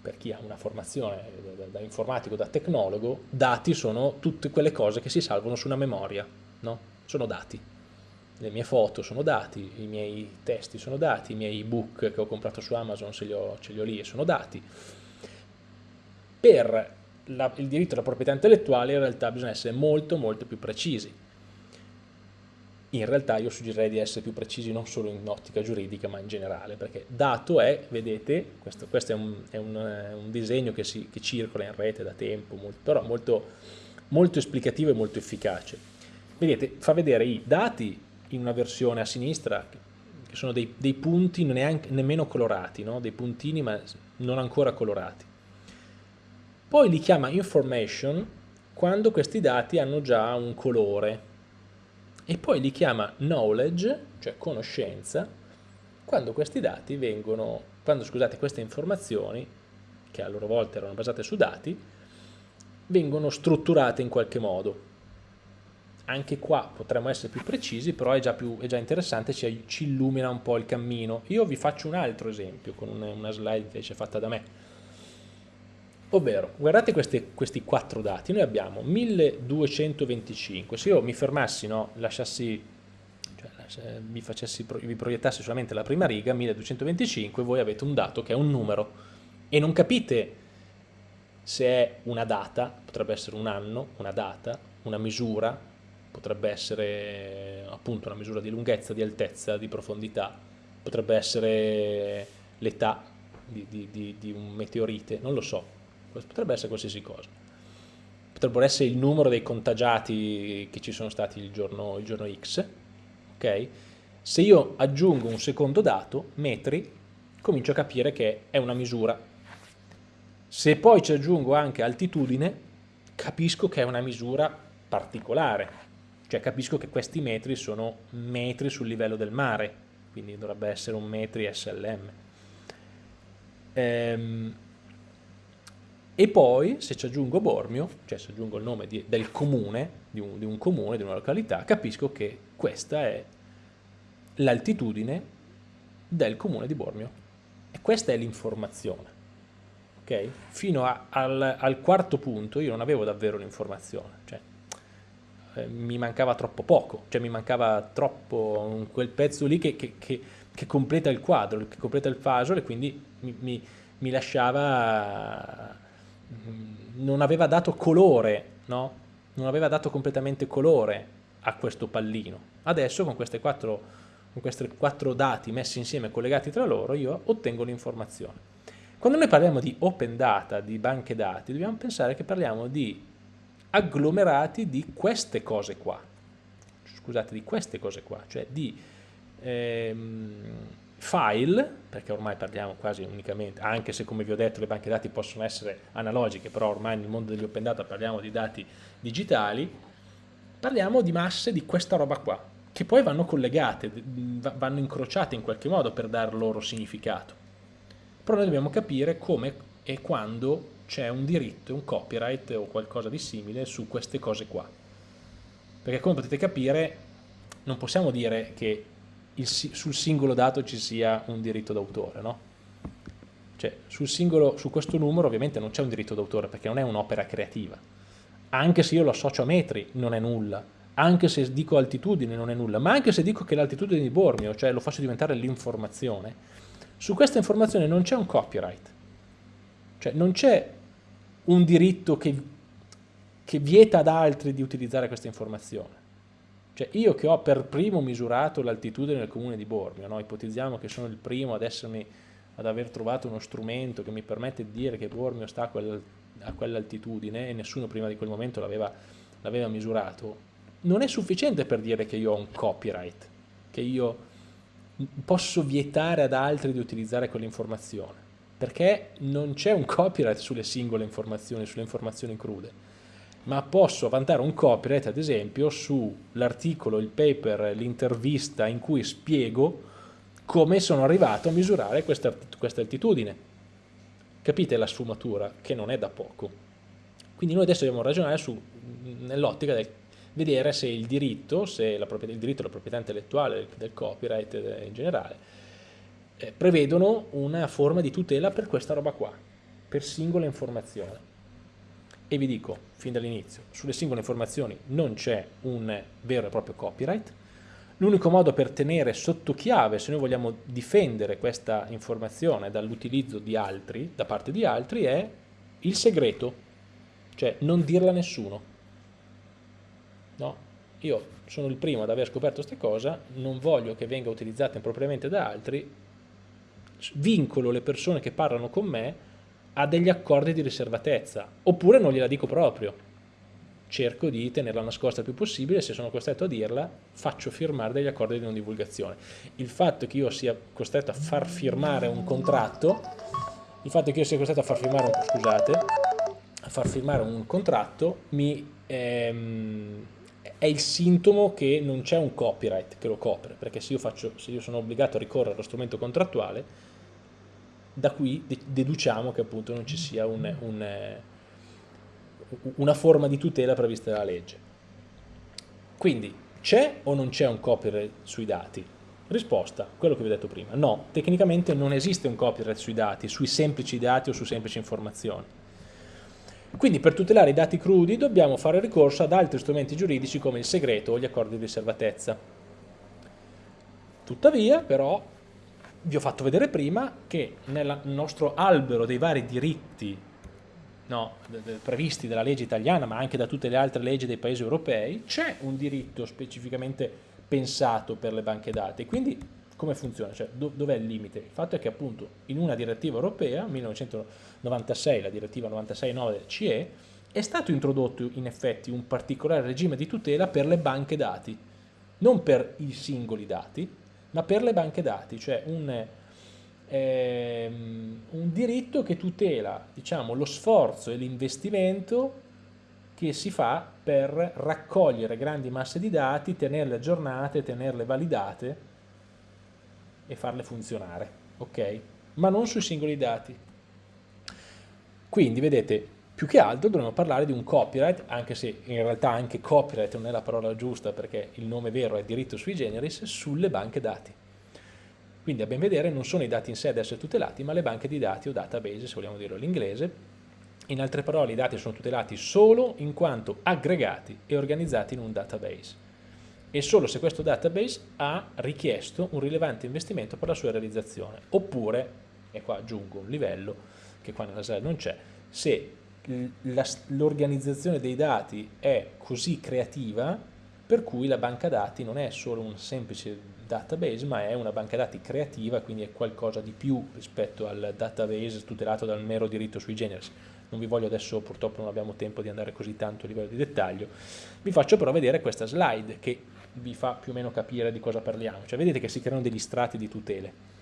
per chi ha una formazione da, informatico, da tecnologo, dati sono tutte quelle cose che si salvano su una memoria, no? Sono dati. Le mie foto sono dati, i miei testi sono dati, i miei ebook che ho comprato su Amazon ce li ho, ce li ho lì e sono dati. Per la, il diritto alla proprietà intellettuale in realtà bisogna essere molto molto più precisi in realtà io suggerirei di essere più precisi non solo in ottica giuridica ma in generale, perché dato è, vedete, questo, questo è, un, è un, un, disegno che, si, che, circola in rete da tempo, molto, però molto, molto esplicativo e molto efficace. Vedete, fa vedere i dati in una versione a sinistra, che sono dei, dei punti neanche, nemmeno colorati, no? dei puntini ma non ancora colorati. Poi li chiama information quando questi dati hanno già un colore, e poi li chiama knowledge, cioè conoscenza, quando questi dati vengono, quando scusate queste informazioni, che a loro volta erano basate su dati, vengono strutturate in qualche modo. Anche qua potremmo essere più precisi, però è già, più, è già interessante, ci, ci, illumina un po' il cammino. Io vi faccio un altro esempio con una, slide invece fatta da me. Ovvero, guardate questi, questi quattro dati, noi abbiamo 1225, se io mi fermassi, no, lasciassi, cioè, mi, facessi, vi proiettassi solamente la prima riga, 1225, voi avete un dato che è un numero. E non capite se è una data, potrebbe essere un anno, una data, una misura, potrebbe essere appunto una misura di lunghezza, di altezza, di profondità, potrebbe essere l'età di, di, di, di un meteorite, non lo so, potrebbe essere qualsiasi cosa. Potrebbero essere il numero dei contagiati che ci sono stati il giorno, il giorno X, ok? Se io aggiungo un secondo dato, metri, comincio a capire che è una misura. Se poi ci aggiungo anche altitudine, capisco che è una misura particolare, cioè capisco che questi metri sono metri sul livello del mare, quindi dovrebbe essere un metri SLM. Ehm, e poi se ci aggiungo Bormio, cioè se aggiungo il nome di, del comune, di un, di un comune, di una località, capisco che questa è l'altitudine del comune di Bormio. E questa è l'informazione. Okay? Fino a, al, al, quarto punto io non avevo davvero l'informazione, cioè, eh, mi mancava troppo poco, cioè mi mancava troppo quel pezzo lì che, che, che, che completa il quadro, che completa il puzzle e quindi mi, mi, mi lasciava Mm, non aveva dato colore, no? non aveva dato completamente colore a questo pallino. Adesso con, quattro, con questi quattro dati messi insieme, collegati tra loro, io ottengo l'informazione. Quando noi parliamo di open data, di banche dati, dobbiamo pensare che parliamo di agglomerati di queste cose qua. Scusate, di queste cose qua, cioè di ehm, file, perché ormai parliamo quasi unicamente, anche se come vi ho detto le banche dati possono essere analogiche, però ormai nel mondo degli open data parliamo di dati digitali, parliamo di masse di questa roba qua, che poi vanno collegate, vanno incrociate in qualche modo per dar loro significato. Però noi dobbiamo capire come e quando c'è un diritto, un copyright o qualcosa di simile su queste cose qua. Perché come potete capire non possiamo dire che il, sul singolo dato ci sia un diritto d'autore, no? Cioè, sul singolo, su questo numero ovviamente non c'è un diritto d'autore perché non è un'opera creativa. Anche se io lo associo a metri non è nulla, anche se dico altitudine non è nulla, ma anche se dico che l'altitudine di Bormio, cioè lo faccio diventare l'informazione, su questa informazione non c'è un copyright. Cioè non c'è un diritto che, che vieta ad altri di utilizzare questa informazione. Cioè io che ho per primo misurato l'altitudine del comune di Bormio, no? ipotizziamo che sono il primo ad, essermi, ad aver trovato uno strumento che mi permette di dire che Bormio sta a, quel, a quell'altitudine e nessuno prima di quel momento l'aveva misurato, non è sufficiente per dire che io ho un copyright, che io posso vietare ad altri di utilizzare quell'informazione, perché non c'è un copyright sulle singole informazioni, sulle informazioni crude ma posso vantare un copyright ad esempio sull'articolo, il paper, l'intervista in cui spiego come sono arrivato a misurare questa, altitudine. Capite la sfumatura? Che non è da poco. Quindi noi adesso dobbiamo ragionare nell'ottica del vedere se il diritto, se la il diritto alla proprietà intellettuale, del copyright in generale, eh, prevedono una forma di tutela per questa roba qua, per singola informazione. E vi dico, fin dall'inizio, sulle singole informazioni non c'è un vero e proprio copyright, L'unico modo per tenere sotto chiave, se noi vogliamo difendere questa informazione dall'utilizzo di altri, da parte di altri, è il segreto, cioè non dirla a nessuno. No? Io sono il primo ad aver scoperto questa cosa, non voglio che venga utilizzata impropriamente da altri, vincolo le persone che parlano con me a degli accordi di riservatezza, oppure non gliela dico proprio cerco di tenerla nascosta il più possibile, se sono costretto a dirla faccio firmare degli accordi di non divulgazione. Il fatto che io sia costretto a far firmare un contratto, il fatto che io sia costretto a far firmare un, scusate, a far firmare un contratto mi, ehm, è il sintomo che non c'è un copyright che lo copre, perché se io, faccio, se io sono obbligato a ricorrere allo strumento contrattuale, da qui deduciamo che appunto non ci sia un, un una forma di tutela prevista dalla legge. Quindi c'è o non c'è un copyright sui dati? Risposta, quello che vi ho detto prima, no, tecnicamente non esiste un copyright sui dati, sui semplici dati o su semplici informazioni. Quindi per tutelare i dati crudi dobbiamo fare ricorso ad altri strumenti giuridici come il segreto o gli accordi di riservatezza. Tuttavia, però, vi ho fatto vedere prima che nel nostro albero dei vari diritti no, previsti dalla legge italiana ma anche da tutte le altre leggi dei paesi europei, c'è un diritto specificamente pensato per le banche dati. Quindi come funziona? Cioè, do, dov'è il limite? Il fatto è che appunto in una direttiva europea, 1996, la direttiva 96-9 del CE, è stato introdotto in effetti un particolare regime di tutela per le banche dati, non per i singoli dati, ma per le banche dati, cioè un, ehm, un diritto che tutela diciamo, lo sforzo e l'investimento che si fa per raccogliere grandi masse di dati, tenerle aggiornate, tenerle validate e farle funzionare, ok? Ma non sui singoli dati. Quindi, vedete, più che altro dovremmo parlare di un copyright, anche se in realtà anche copyright non è la parola giusta perché il nome vero è diritto sui generis, sulle banche dati. Quindi a ben vedere non sono i dati in sé ad essere tutelati, ma le banche di dati o database, se vogliamo dirlo all'inglese. In altre parole i dati sono tutelati solo in quanto aggregati e organizzati in un database e solo se questo database ha richiesto un rilevante investimento per la sua realizzazione, oppure, e qua aggiungo un livello che qua nella slide non c'è, se l'organizzazione dei dati è così creativa per cui la banca dati non è solo un semplice database, ma è una banca dati creativa, quindi è qualcosa di più rispetto al database tutelato dal mero diritto sui generis. Non vi voglio adesso, purtroppo non abbiamo tempo di andare così tanto a livello di dettaglio, vi faccio però vedere questa slide che vi fa più o meno capire di cosa parliamo. Cioè vedete che si creano degli strati di tutele.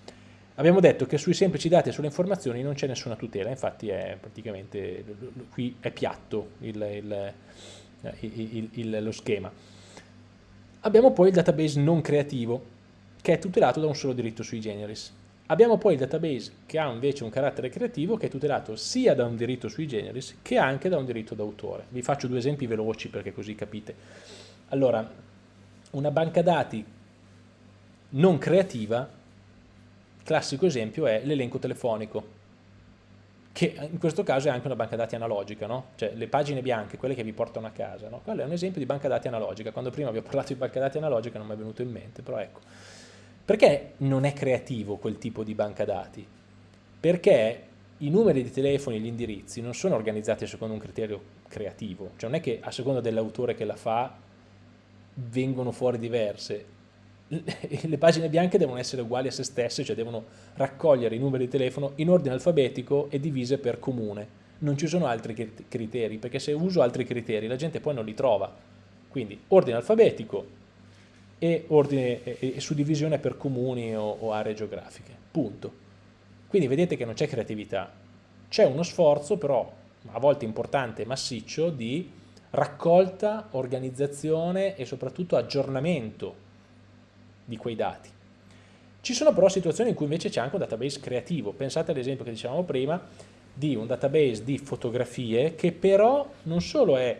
Abbiamo detto che sui semplici dati e sulle informazioni non c'è nessuna tutela, infatti è praticamente, qui è piatto il, il, il, lo schema. Abbiamo poi il database non creativo, che è tutelato da un solo diritto sui generis. Abbiamo poi il database che ha invece un carattere creativo che è tutelato sia da un diritto sui generis che anche da un diritto d'autore. Vi faccio due esempi veloci perché così capite. Allora, una banca dati non creativa, classico esempio è l'elenco telefonico, che in questo caso è anche una banca dati analogica, no? cioè le pagine bianche, quelle che vi portano a casa, no? quello è un esempio di banca dati analogica, quando prima vi ho parlato di banca dati analogica non mi è venuto in mente, però ecco. Perché non è creativo quel tipo di banca dati? Perché i numeri di telefono e gli indirizzi non sono organizzati secondo un criterio creativo, cioè non è che a seconda dell'autore che la fa vengono fuori diverse, le pagine bianche devono essere uguali a se stesse, cioè devono raccogliere i numeri di telefono in ordine alfabetico e divise per comune. Non ci sono altri criteri, perché se uso altri criteri la gente poi non li trova. Quindi ordine alfabetico, e, ordine, e, e suddivisione per comuni o, o aree geografiche, punto. Quindi vedete che non c'è creatività, c'è uno sforzo però a volte importante e massiccio di raccolta, organizzazione e soprattutto aggiornamento di quei dati. Ci sono però situazioni in cui invece c'è anche un database creativo, pensate all'esempio che dicevamo prima, di un database di fotografie che però non solo è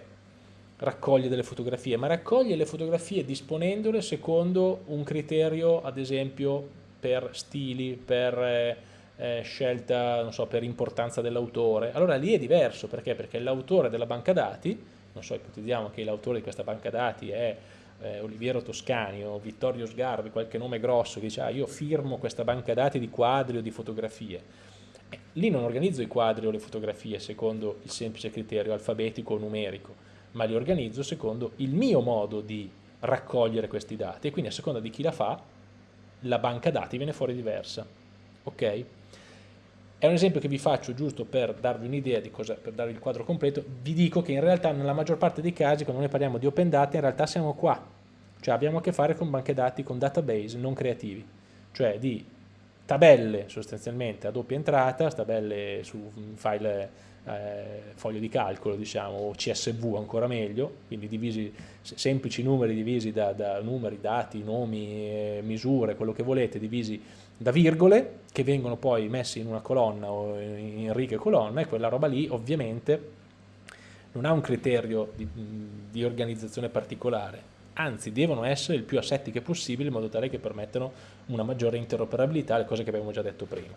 raccoglie delle fotografie, ma raccoglie le fotografie disponendole secondo un criterio, ad esempio, per stili, per eh, eh, scelta, non so, per importanza dell'autore. Allora lì è diverso, perché? Perché l'autore della banca dati, non so, ipotizziamo che l'autore di questa banca dati è eh, Oliviero Toscani o Vittorio Sgarbi, qualche nome grosso che dice ah, io firmo questa banca dati di quadri o di fotografie. Eh, lì non organizzo i quadri o le fotografie secondo il semplice criterio alfabetico o numerico, ma li organizzo secondo il mio modo di raccogliere questi dati e quindi a seconda di chi la fa la banca dati viene fuori diversa. Ok? È un esempio che vi faccio giusto per darvi un'idea di cosa, per darvi il quadro completo, vi dico che in realtà nella maggior parte dei casi quando noi parliamo di open data in realtà siamo qua, cioè abbiamo a che fare con banche dati, con database non creativi, cioè di tabelle sostanzialmente a doppia entrata, tabelle su file eh, foglio di calcolo diciamo o CSV ancora meglio, quindi divisi, semplici numeri divisi da, da numeri, dati, nomi, eh, misure, quello che volete, divisi da virgole che vengono poi messi in una colonna o in righe colonna e quella roba lì ovviamente non ha un criterio di, di organizzazione particolare, anzi devono essere il più assettiche possibile in modo tale che permettano una maggiore interoperabilità, le cose che abbiamo già detto prima.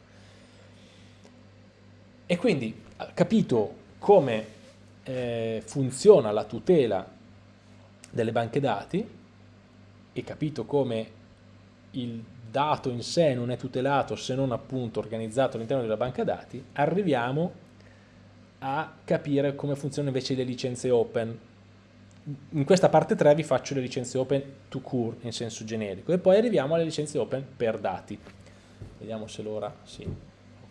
E quindi, capito come eh, funziona la tutela delle banche dati e capito come il dato in sé non è tutelato se non appunto organizzato all'interno della banca dati, arriviamo a capire come funzionano invece le licenze open. In questa parte 3 vi faccio le licenze open to cure in senso generico e poi arriviamo alle licenze open per dati. Vediamo se l'ora sì.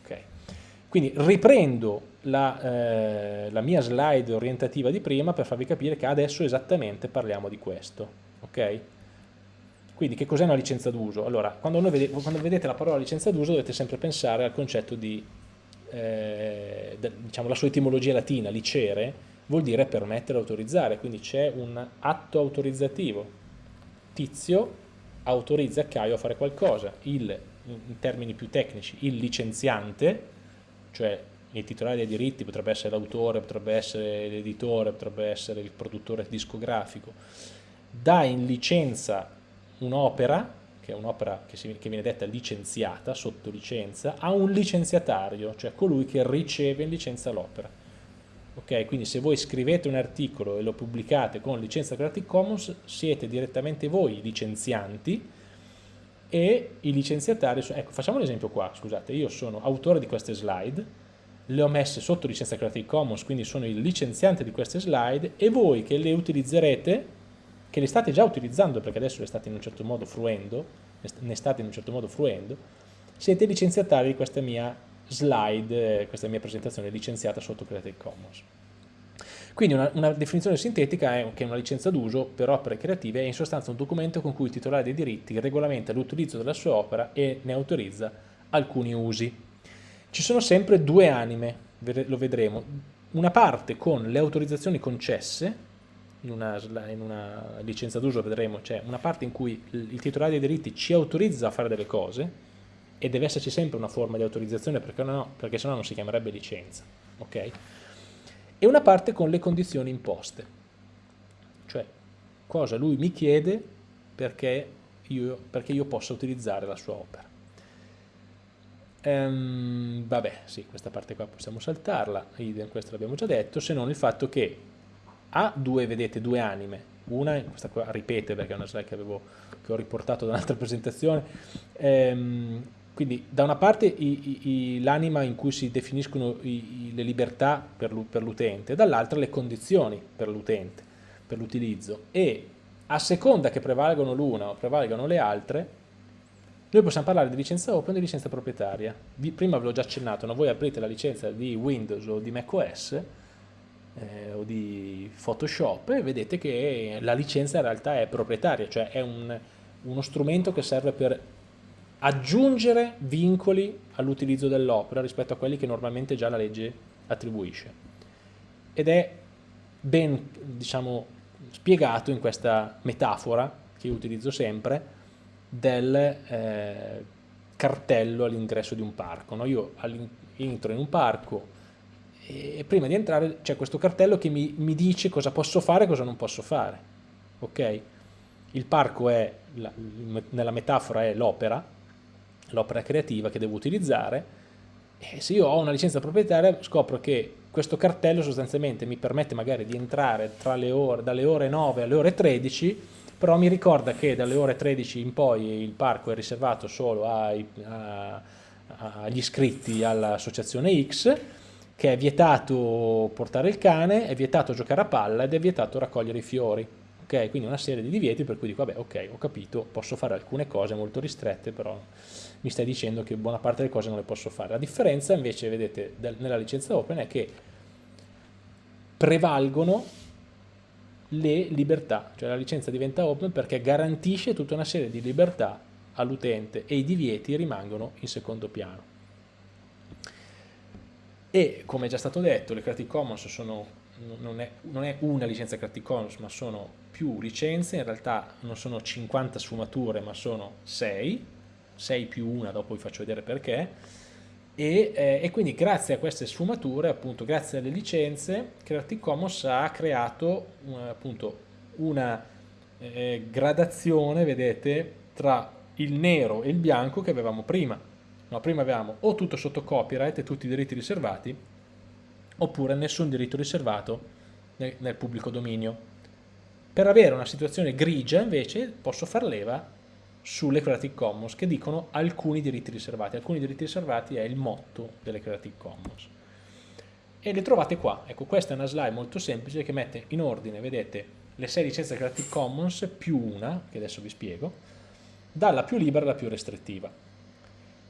Ok. Quindi riprendo la, eh, la mia slide orientativa di prima per farvi capire che adesso esattamente parliamo di questo. Ok? Quindi che cos'è una licenza d'uso? Allora, quando, vedete, quando, vedete la parola licenza d'uso dovete sempre pensare al concetto di, eh, de, diciamo, la sua etimologia latina, licere, vuol dire permettere, autorizzare, quindi c'è un atto autorizzativo. Tizio autorizza Caio a fare qualcosa, il, in termini più tecnici, il licenziante, cioè il titolare dei diritti potrebbe essere l'autore, potrebbe essere l'editore, potrebbe essere il produttore discografico, dà in licenza un'opera, che è un'opera che, che, viene detta licenziata, sotto licenza, a un licenziatario, cioè colui che riceve in licenza l'opera. Ok, quindi se voi scrivete un articolo e lo pubblicate con licenza Creative Commons, siete direttamente voi i licenzianti e i licenziatari, ecco facciamo l'esempio qua, scusate, io sono autore di queste slide, le ho messe sotto licenza Creative Commons, quindi sono il licenziante di queste slide e voi che le utilizzerete che le state già utilizzando perché adesso le state in un certo modo fruendo, ne state in un certo modo fruendo, siete licenziatari di questa mia slide, questa mia presentazione licenziata sotto Creative Commons. Quindi una, una definizione sintetica è che una licenza d'uso per opere creative è in sostanza un documento con cui il titolare dei diritti regolamenta l'utilizzo della sua opera e ne autorizza alcuni usi. Ci sono sempre due anime, lo vedremo, una parte con le autorizzazioni concesse, in una, in una licenza d'uso vedremo, c'è una parte in cui il titolare dei diritti ci autorizza a fare delle cose e deve esserci sempre una forma di autorizzazione perché, no, perché sennò non si chiamerebbe licenza, ok? E una parte con le condizioni imposte, cioè cosa lui mi chiede perché io, perché io possa utilizzare la sua opera. Ehm, vabbè, sì, questa parte qua possiamo saltarla, questo l'abbiamo già detto, se non il fatto che ha due, vedete, due anime, una, questa qua ripete perché è una slide che, avevo, che ho riportato da un'altra presentazione, ehm, quindi da una parte l'anima in cui si definiscono i, le libertà per l'utente, dall'altra le condizioni per l'utente, per l'utilizzo e a seconda che prevalgono l'una o prevalgano le altre, noi possiamo parlare di licenza open e di licenza proprietaria. Vi, prima ve l'ho già accennato, no? voi aprite la licenza di Windows o di macOS eh, o di Photoshop vedete che la licenza in realtà è proprietaria, cioè è un, uno strumento che serve per aggiungere vincoli all'utilizzo dell'opera rispetto a quelli che normalmente già la legge attribuisce. Ed è ben diciamo, spiegato in questa metafora che io utilizzo sempre del eh, cartello all'ingresso di un parco. No? Io entro in un parco, e prima di entrare c'è questo cartello che mi, mi, dice cosa posso fare e cosa non posso fare. Ok? Il parco è, la, nella metafora è l'opera, l'opera creativa che devo utilizzare e se io ho una licenza proprietaria scopro che questo cartello sostanzialmente mi permette magari di entrare ore, dalle ore 9 alle ore 13 però mi ricorda che dalle ore 13 in poi il parco è riservato solo ai, a, agli iscritti all'associazione X che è vietato portare il cane, è vietato giocare a palla ed è vietato raccogliere i fiori. Ok, quindi una serie di divieti per cui dico, vabbè, ok, ho capito, posso fare alcune cose molto ristrette, però mi stai dicendo che buona parte delle cose non le posso fare. La differenza invece, vedete, nella licenza open è che prevalgono le libertà, cioè la licenza diventa open perché garantisce tutta una serie di libertà all'utente e i divieti rimangono in secondo piano. E come è già stato detto, le Creative Commons sono, non, è, non, è, una licenza Creative Commons, ma sono più licenze, in realtà non sono 50 sfumature, ma sono 6, 6 più una, dopo vi faccio vedere perché, e, eh, e, quindi grazie a queste sfumature, appunto grazie alle licenze, Creative Commons ha creato uh, appunto una eh, gradazione, vedete, tra il nero e il bianco che avevamo prima. No, prima avevamo o tutto sotto copyright e tutti i diritti riservati, oppure nessun diritto riservato nel, nel pubblico dominio. Per avere una situazione grigia invece posso far leva sulle Creative Commons che dicono alcuni diritti riservati. Alcuni diritti riservati è il motto delle Creative Commons. E le trovate qua. Ecco, questa è una slide molto semplice che mette in ordine, vedete, le sei licenze Creative Commons più una, che adesso vi spiego, dalla più libera alla più restrittiva.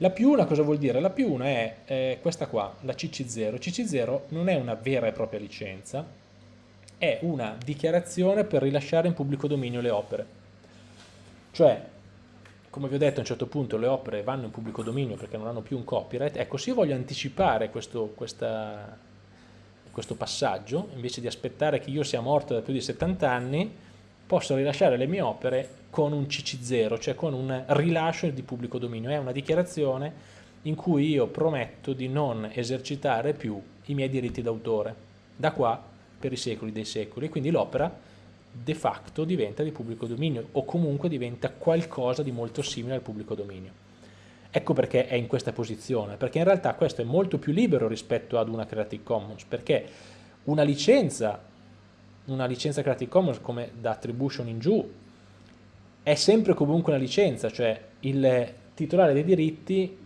La più una cosa vuol dire? La più una è eh, questa qua, la CC0. CC0 non è una vera e propria licenza, è una dichiarazione per rilasciare in pubblico dominio le opere. Cioè, come vi ho detto a un certo punto le opere vanno in pubblico dominio perché non hanno più un copyright, ecco se io voglio anticipare questo, questa, questo passaggio, invece di aspettare che io sia morto da più di 70 anni, posso rilasciare le mie opere con un CC0, cioè con un rilascio di pubblico dominio. È una dichiarazione in cui io prometto di non esercitare più i miei diritti d'autore, da qua per i secoli dei secoli. Quindi l'opera de facto diventa di pubblico dominio o comunque diventa qualcosa di molto simile al pubblico dominio. Ecco perché è in questa posizione, perché in realtà questo è molto più libero rispetto ad una Creative Commons, perché una licenza una licenza Creative Commons come da attribution in giù è sempre comunque una licenza, cioè il titolare dei diritti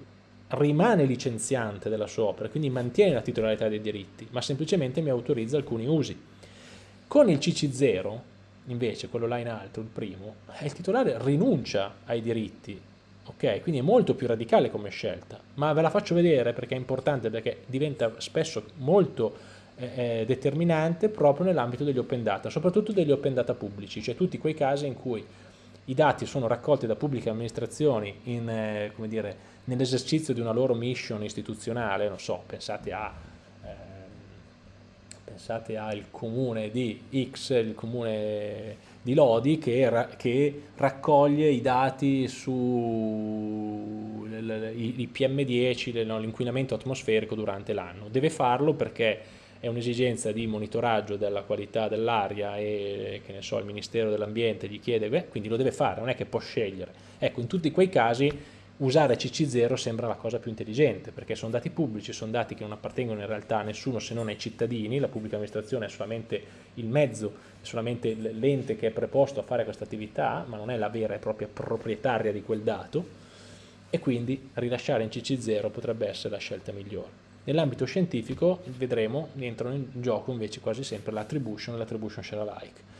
rimane licenziante della sua opera, quindi mantiene la titolarità dei diritti, ma semplicemente mi autorizza alcuni usi. Con il CC0, invece, quello là in alto, il primo, il titolare rinuncia ai diritti, ok? Quindi è molto più radicale come scelta, ma ve la faccio vedere perché è importante, perché diventa spesso molto determinante proprio nell'ambito degli open data, soprattutto degli open data pubblici, cioè tutti quei casi in cui i dati sono raccolti da pubbliche amministrazioni eh, nell'esercizio di una loro mission istituzionale, non so, pensate a eh, pensate al comune di X, il comune di Lodi che, ra che raccoglie i dati su i PM10, l'inquinamento atmosferico durante l'anno. Deve farlo perché è un'esigenza di monitoraggio della qualità dell'aria e che ne so, il Ministero dell'Ambiente gli chiede, beh, quindi lo deve fare, non è che può scegliere. Ecco, in tutti quei casi usare CC0 sembra la cosa più intelligente, perché sono dati pubblici, sono dati che non appartengono in realtà a nessuno se non ai cittadini, la pubblica amministrazione è solamente il mezzo, è solamente l'ente che è preposto a fare questa attività, ma non è la vera e propria proprietaria di quel dato, e quindi rilasciare in CC0 potrebbe essere la scelta migliore. Nell'ambito scientifico vedremo entrano in gioco invece quasi sempre l'attribution e l'attribution share alike.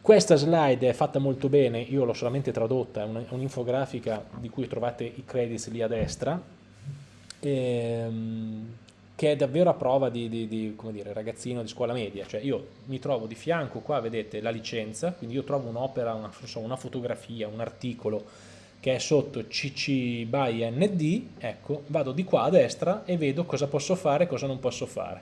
Questa slide è fatta molto bene, io l'ho solamente tradotta, è un'infografica di cui trovate i credits lì a destra, ehm, che è davvero a prova di, di, di dire, ragazzino di scuola media, cioè io mi trovo di fianco qua, vedete, la licenza, quindi io trovo un'opera, una, una fotografia, un articolo, che è sotto CC by ND, ecco, vado di qua a destra e vedo cosa posso fare e cosa non posso fare.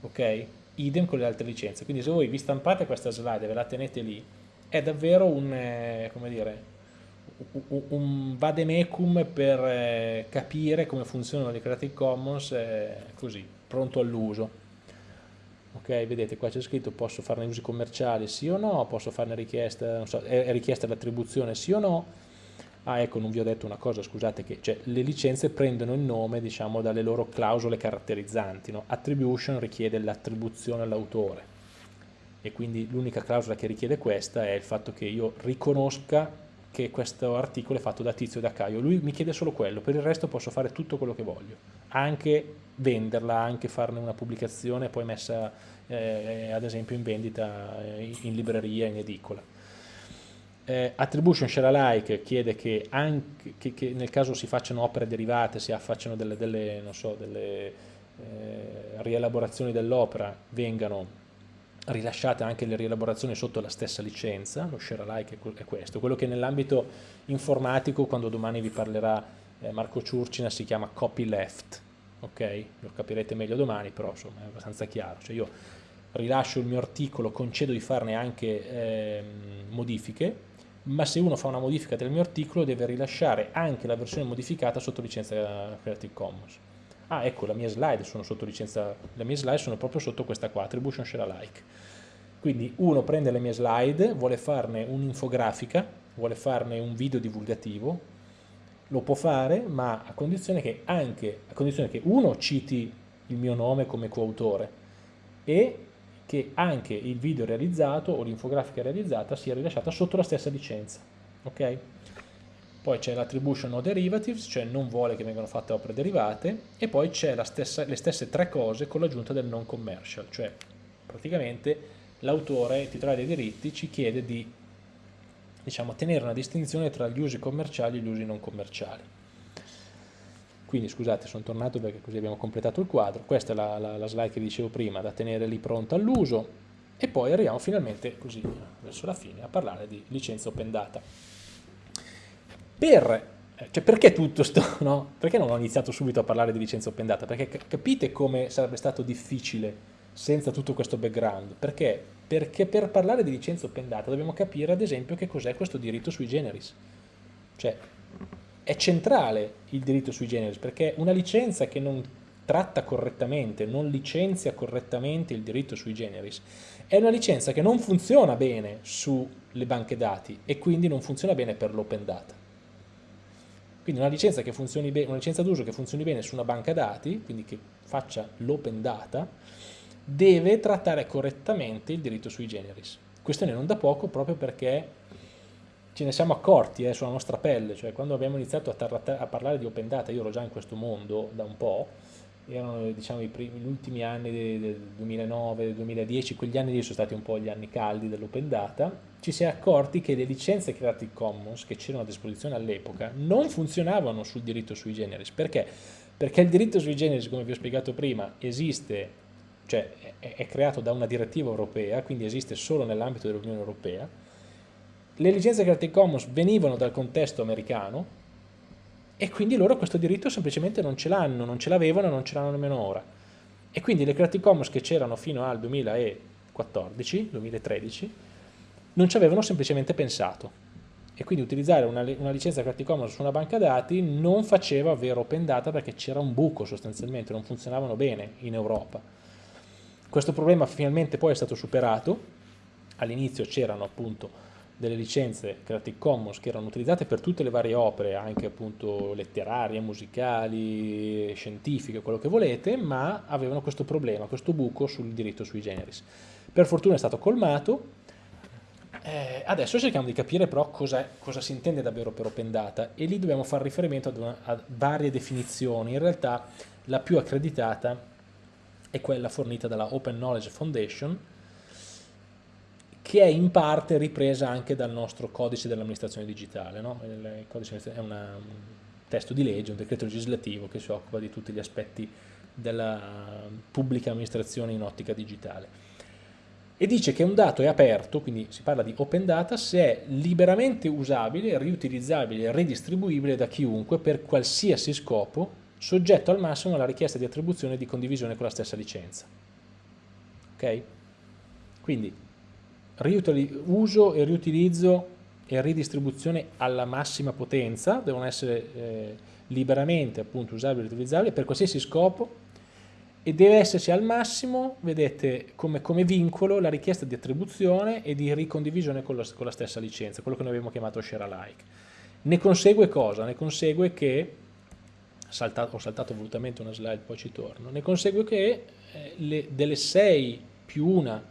Ok? Idem con le altre licenze. Quindi se voi vi stampate questa slide e ve la tenete lì, è davvero un, eh, come dire, un, vademecum per eh, capire come funzionano le Creative Commons eh, così, pronto all'uso. Ok, vedete qua c'è scritto posso farne usi commerciali sì o no, posso farne richiesta, so, è richiesta l'attribuzione sì o no, Ah ecco, non vi ho detto una cosa, scusate, che cioè, le licenze prendono il nome diciamo, dalle loro clausole caratterizzanti. No? Attribution richiede l'attribuzione all'autore e quindi l'unica clausola che richiede questa è il fatto che io riconosca che questo articolo è fatto da Tizio e da Caio. Lui mi chiede solo quello, per il resto posso fare tutto quello che voglio, anche venderla, anche farne una pubblicazione poi messa eh, ad esempio in vendita eh, in libreria, in edicola eh, attribution share alike chiede che, anche, che, che, nel caso si facciano opere derivate, si facciano delle, delle, so, delle eh, rielaborazioni dell'opera, vengano rilasciate anche le rielaborazioni sotto la stessa licenza, lo share alike è questo, quello che nell'ambito informatico, quando domani vi parlerà eh, Marco Ciurcina, si chiama copyleft, ok? Lo capirete meglio domani, però insomma è abbastanza chiaro, cioè io rilascio il mio articolo, concedo di farne anche eh, modifiche, ma se uno fa una modifica del mio articolo deve rilasciare anche la versione modificata sotto licenza Creative Commons. Ah, ecco, la mia slide sono sotto licenza, le mie slide sono proprio sotto questa qua, Attribution Share Alike. Quindi uno prende le mie slide, vuole farne un'infografica, vuole farne un video divulgativo, lo può fare, ma a condizione che anche, a condizione che uno citi il mio nome come coautore e che anche il video realizzato o l'infografica realizzata sia rilasciata sotto la stessa licenza. Ok? Poi c'è l'attribution no derivatives, cioè non vuole che vengano fatte opere derivate, e poi c'è le stesse tre cose con l'aggiunta del non commercial, cioè praticamente l'autore, titolare dei diritti, ci chiede di diciamo, tenere una distinzione tra gli usi commerciali e gli usi non commerciali. Quindi scusate, sono tornato perché così abbiamo completato il quadro. Questa è la, la, la slide che dicevo prima, da tenere lì pronta all'uso. E poi arriviamo finalmente, così verso la fine, a parlare di licenza open data. Per, eh, cioè perché tutto sto, no? Perché non ho iniziato subito a parlare di licenza open data? Perché capite come sarebbe stato difficile senza tutto questo background. Perché? Perché per parlare di licenza open data dobbiamo capire ad esempio che cos'è questo diritto sui generis. Cioè, è centrale il diritto sui generis perché una licenza che non tratta correttamente, non licenzia correttamente il diritto sui generis, è una licenza che non funziona bene sulle banche dati e quindi non funziona bene per l'open data. Quindi una licenza, licenza d'uso che funzioni bene su una banca dati, quindi che faccia l'open data, deve trattare correttamente il diritto sui generis. Questione non da poco proprio perché ce ne siamo accorti eh, sulla nostra pelle, cioè quando abbiamo iniziato a, a, parlare di open data, io ero già in questo mondo da un po', erano diciamo, gli ultimi anni del 2009, del 2010, quegli anni lì sono stati un po' gli anni caldi dell'open data, ci si è accorti che le licenze Creative Commons che c'erano a disposizione all'epoca non funzionavano sul diritto sui generis, perché? Perché il diritto sui generis, come vi ho spiegato prima, esiste, cioè è, è creato da una direttiva europea, quindi esiste solo nell'ambito dell'Unione Europea, le licenze Creative Commons venivano dal contesto americano e quindi loro questo diritto semplicemente non ce l'hanno, non ce l'avevano, non ce l'hanno nemmeno ora. E quindi le Creative Commons che c'erano fino al 2014, 2013, non ci avevano semplicemente pensato. E quindi utilizzare una, una licenza Creative Commons su una banca dati non faceva vero open data perché c'era un buco sostanzialmente, non funzionavano bene in Europa. Questo problema finalmente poi è stato superato, all'inizio c'erano appunto delle licenze Creative Commons che erano utilizzate per tutte le varie opere, anche appunto letterarie, musicali, scientifiche, quello che volete, ma avevano questo problema, questo buco sul diritto sui generis. Per fortuna è stato colmato, eh, adesso cerchiamo di capire però cosa, cosa, si intende davvero per open data e lì dobbiamo fare riferimento ad una, a varie definizioni, in realtà la più accreditata è quella fornita dalla Open Knowledge Foundation, che è in parte ripresa anche dal nostro codice dell'amministrazione digitale. No? Il codice è una, un testo di legge, un decreto legislativo che si occupa di tutti gli aspetti della pubblica amministrazione in ottica digitale. E dice che un dato è aperto, quindi si parla di open data, se è liberamente usabile, riutilizzabile e ridistribuibile da chiunque per qualsiasi scopo, soggetto al massimo alla richiesta di attribuzione e di condivisione con la stessa licenza. Ok? Quindi uso e riutilizzo e ridistribuzione alla massima potenza, devono essere eh, liberamente appunto usabili e riutilizzabili per qualsiasi scopo e deve esserci al massimo, vedete, come, come, vincolo la richiesta di attribuzione e di ricondivisione con, lo, con la stessa licenza, quello che noi abbiamo chiamato share alike. Ne consegue cosa? Ne consegue che, saltato, ho saltato volutamente una slide, poi ci torno, ne consegue che eh, le, delle 6 più una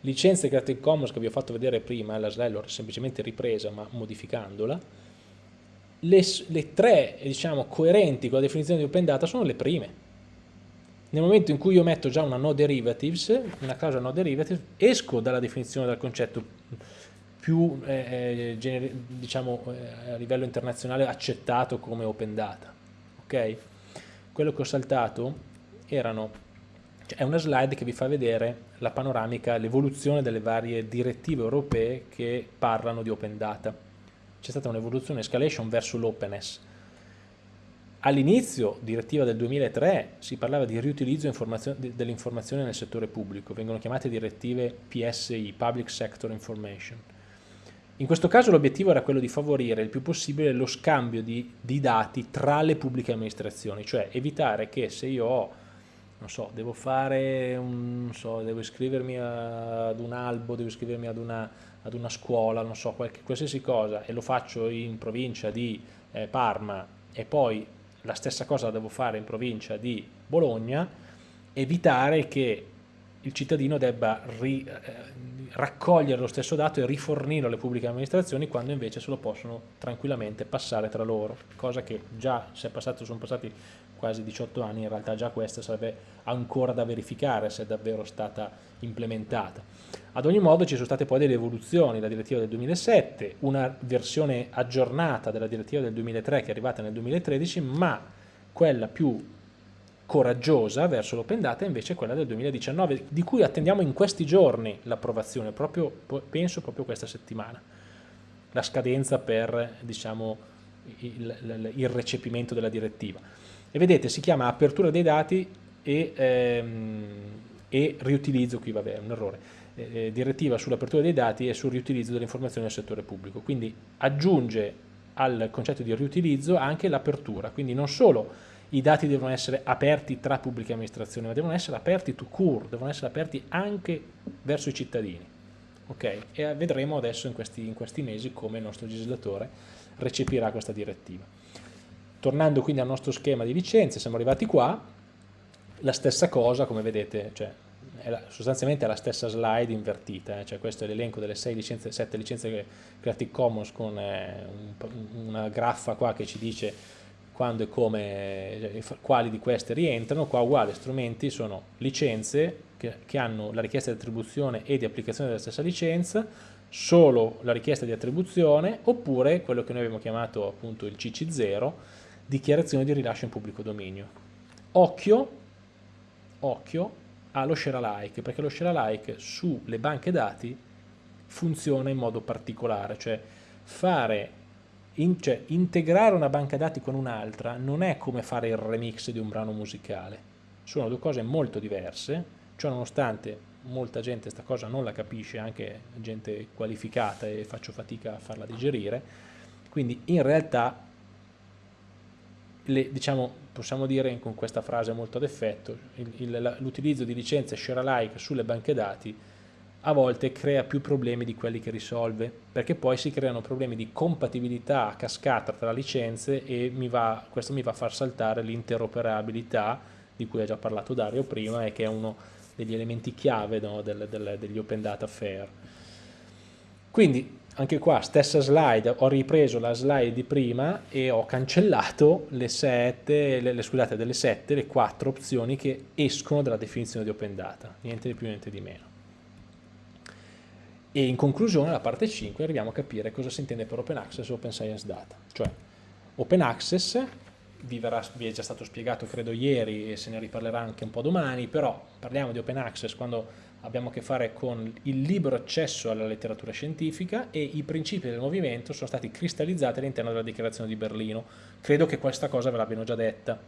licenze Creative Commons che vi ho fatto vedere prima, la slide l'ho semplicemente ripresa ma modificandola, le, le tre diciamo, coerenti con la definizione di open data sono le prime nel momento in cui io metto già una no derivatives, una clausola no derivatives, esco dalla definizione del concetto più eh, eh diciamo eh, a livello internazionale accettato come open data. Ok? Quello che ho saltato erano, è una slide che vi fa vedere la panoramica, l'evoluzione delle varie direttive europee che parlano di open data. C'è stata un'evoluzione, escalation verso l'openness All'inizio, direttiva del 2003, si parlava di riutilizzo dell'informazione nel settore pubblico, vengono chiamate direttive PSI, Public Sector Information. In questo caso l'obiettivo era quello di favorire il più possibile lo scambio di, di dati tra le pubbliche amministrazioni, cioè evitare che se io ho, non so, devo fare, un, non so, devo iscrivermi ad un albo, devo iscrivermi ad una, ad una scuola, non so, qualche, qualsiasi cosa, e lo faccio in provincia di eh, Parma e poi la stessa cosa la devo fare in provincia di Bologna, evitare che il cittadino debba ri, eh, raccogliere lo stesso dato e rifornirlo alle pubbliche amministrazioni quando invece se lo possono tranquillamente passare tra loro, cosa che già sono passati quasi 18 anni, in realtà già questa sarebbe ancora da verificare se è davvero stata implementata. Ad ogni modo ci sono state poi delle evoluzioni, la direttiva del 2007, una versione aggiornata della direttiva del 2003 che è arrivata nel 2013, ma quella più coraggiosa verso l'open data è invece quella del 2019, di cui attendiamo in questi giorni l'approvazione, penso proprio questa settimana, la scadenza per diciamo, il, il recepimento della direttiva. E vedete, si chiama apertura dei dati e, ehm, e riutilizzo, qui vabbè è un errore, eh, eh, direttiva sull'apertura dei dati e sul riutilizzo delle informazioni nel settore pubblico, quindi aggiunge al concetto di riutilizzo anche l'apertura, quindi non solo i dati devono essere aperti tra pubbliche amministrazioni, ma devono essere aperti to cure, devono essere aperti anche verso i cittadini. Okay? E vedremo adesso in questi, in questi mesi come il nostro legislatore recepirà questa direttiva. Tornando quindi al nostro schema di licenze, siamo arrivati qua, la stessa cosa, come vedete, cioè, è la, sostanzialmente è la stessa slide invertita, eh, cioè questo è l'elenco delle 6 licenze, 7 licenze Creative Commons con eh, un, una graffa qua che ci dice quando e come, cioè, quali di queste rientrano, qua uguale, strumenti sono licenze che, che hanno la richiesta di attribuzione e di applicazione della stessa licenza, solo la richiesta di attribuzione, oppure quello che noi abbiamo chiamato appunto il CC0, dichiarazione di rilascio in pubblico dominio. Occhio, occhio allo share alike, perché lo share alike sulle banche dati funziona in modo particolare, cioè fare in, cioè, integrare una banca dati con un'altra non è come fare il remix di un brano musicale, sono due cose molto diverse, cioè nonostante molta gente questa cosa non la capisce, anche gente qualificata e faccio fatica a farla digerire, quindi in realtà le, diciamo, possiamo dire con questa frase molto ad effetto, l'utilizzo di licenze share alike sulle banche dati a volte crea più problemi di quelli che risolve, perché poi si creano problemi di compatibilità a cascata tra licenze e mi va, questo mi va a far saltare l'interoperabilità di cui ha già parlato Dario prima e che è uno degli elementi chiave no, del, del, degli Open Data Fair. Quindi anche qua stessa slide, ho ripreso la slide di prima e ho cancellato le sette, le, le, scusate, delle sette, le quattro opzioni che escono dalla definizione di Open Data, niente di più, niente di meno. E in conclusione, alla parte 5, arriviamo a capire cosa si intende per Open Access e Open Science Data. Cioè, Open Access vi, verrà, vi, è già stato spiegato credo ieri e se ne riparlerà anche un po' domani, però parliamo di Open Access quando abbiamo a che fare con il libero accesso alla letteratura scientifica e i principi del movimento sono stati cristallizzati all'interno della dichiarazione di Berlino. Credo che questa cosa ve l'abbiano già detta,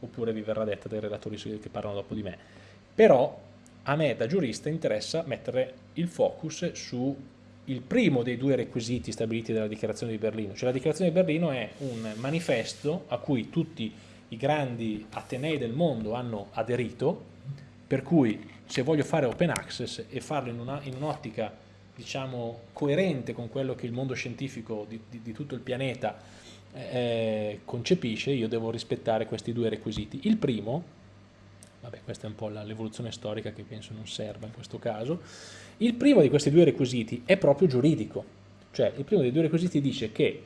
oppure vi verrà detta dai relatori che parlano dopo di me. Però a me da giurista interessa mettere il focus su il primo dei due requisiti stabiliti dalla dichiarazione di Berlino, cioè la dichiarazione di Berlino è un manifesto a cui tutti i grandi atenei del mondo hanno aderito, per cui se voglio fare open access e farlo in un'ottica diciamo, coerente con quello che il mondo scientifico di, di, di tutto il pianeta eh, concepisce, io devo rispettare questi due requisiti. Il primo, vabbè questa è un po' l'evoluzione storica che penso non serva in questo caso, il primo di questi due requisiti è proprio giuridico, cioè il primo dei due requisiti dice che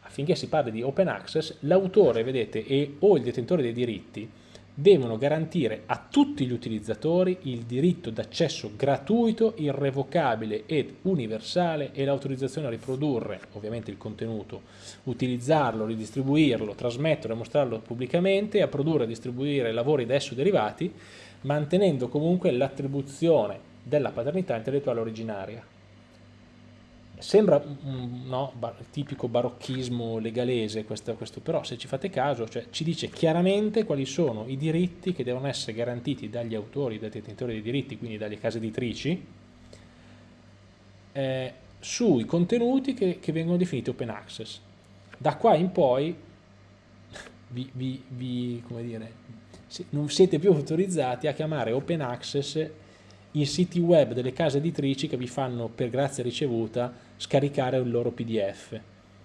affinché si parli di open access, l'autore, vedete, e, o il detentore dei diritti devono garantire a tutti gli utilizzatori il diritto d'accesso gratuito, irrevocabile ed universale e l'autorizzazione a riprodurre, ovviamente il contenuto, utilizzarlo, ridistribuirlo, trasmetterlo e mostrarlo pubblicamente, a produrre e distribuire lavori da esso derivati, mantenendo comunque l'attribuzione della paternità intellettuale originaria. Sembra un no, bar tipico barocchismo legalese questo, questo, però se ci fate caso cioè, ci dice chiaramente quali sono i diritti che devono essere garantiti dagli autori, dai detentori dei diritti, quindi dalle case editrici, eh, sui contenuti che, che, vengono definiti open access. Da qua in poi vi, vi, vi, dire, non siete più autorizzati a chiamare open access i siti web delle case editrici che vi fanno per grazia ricevuta scaricare il loro pdf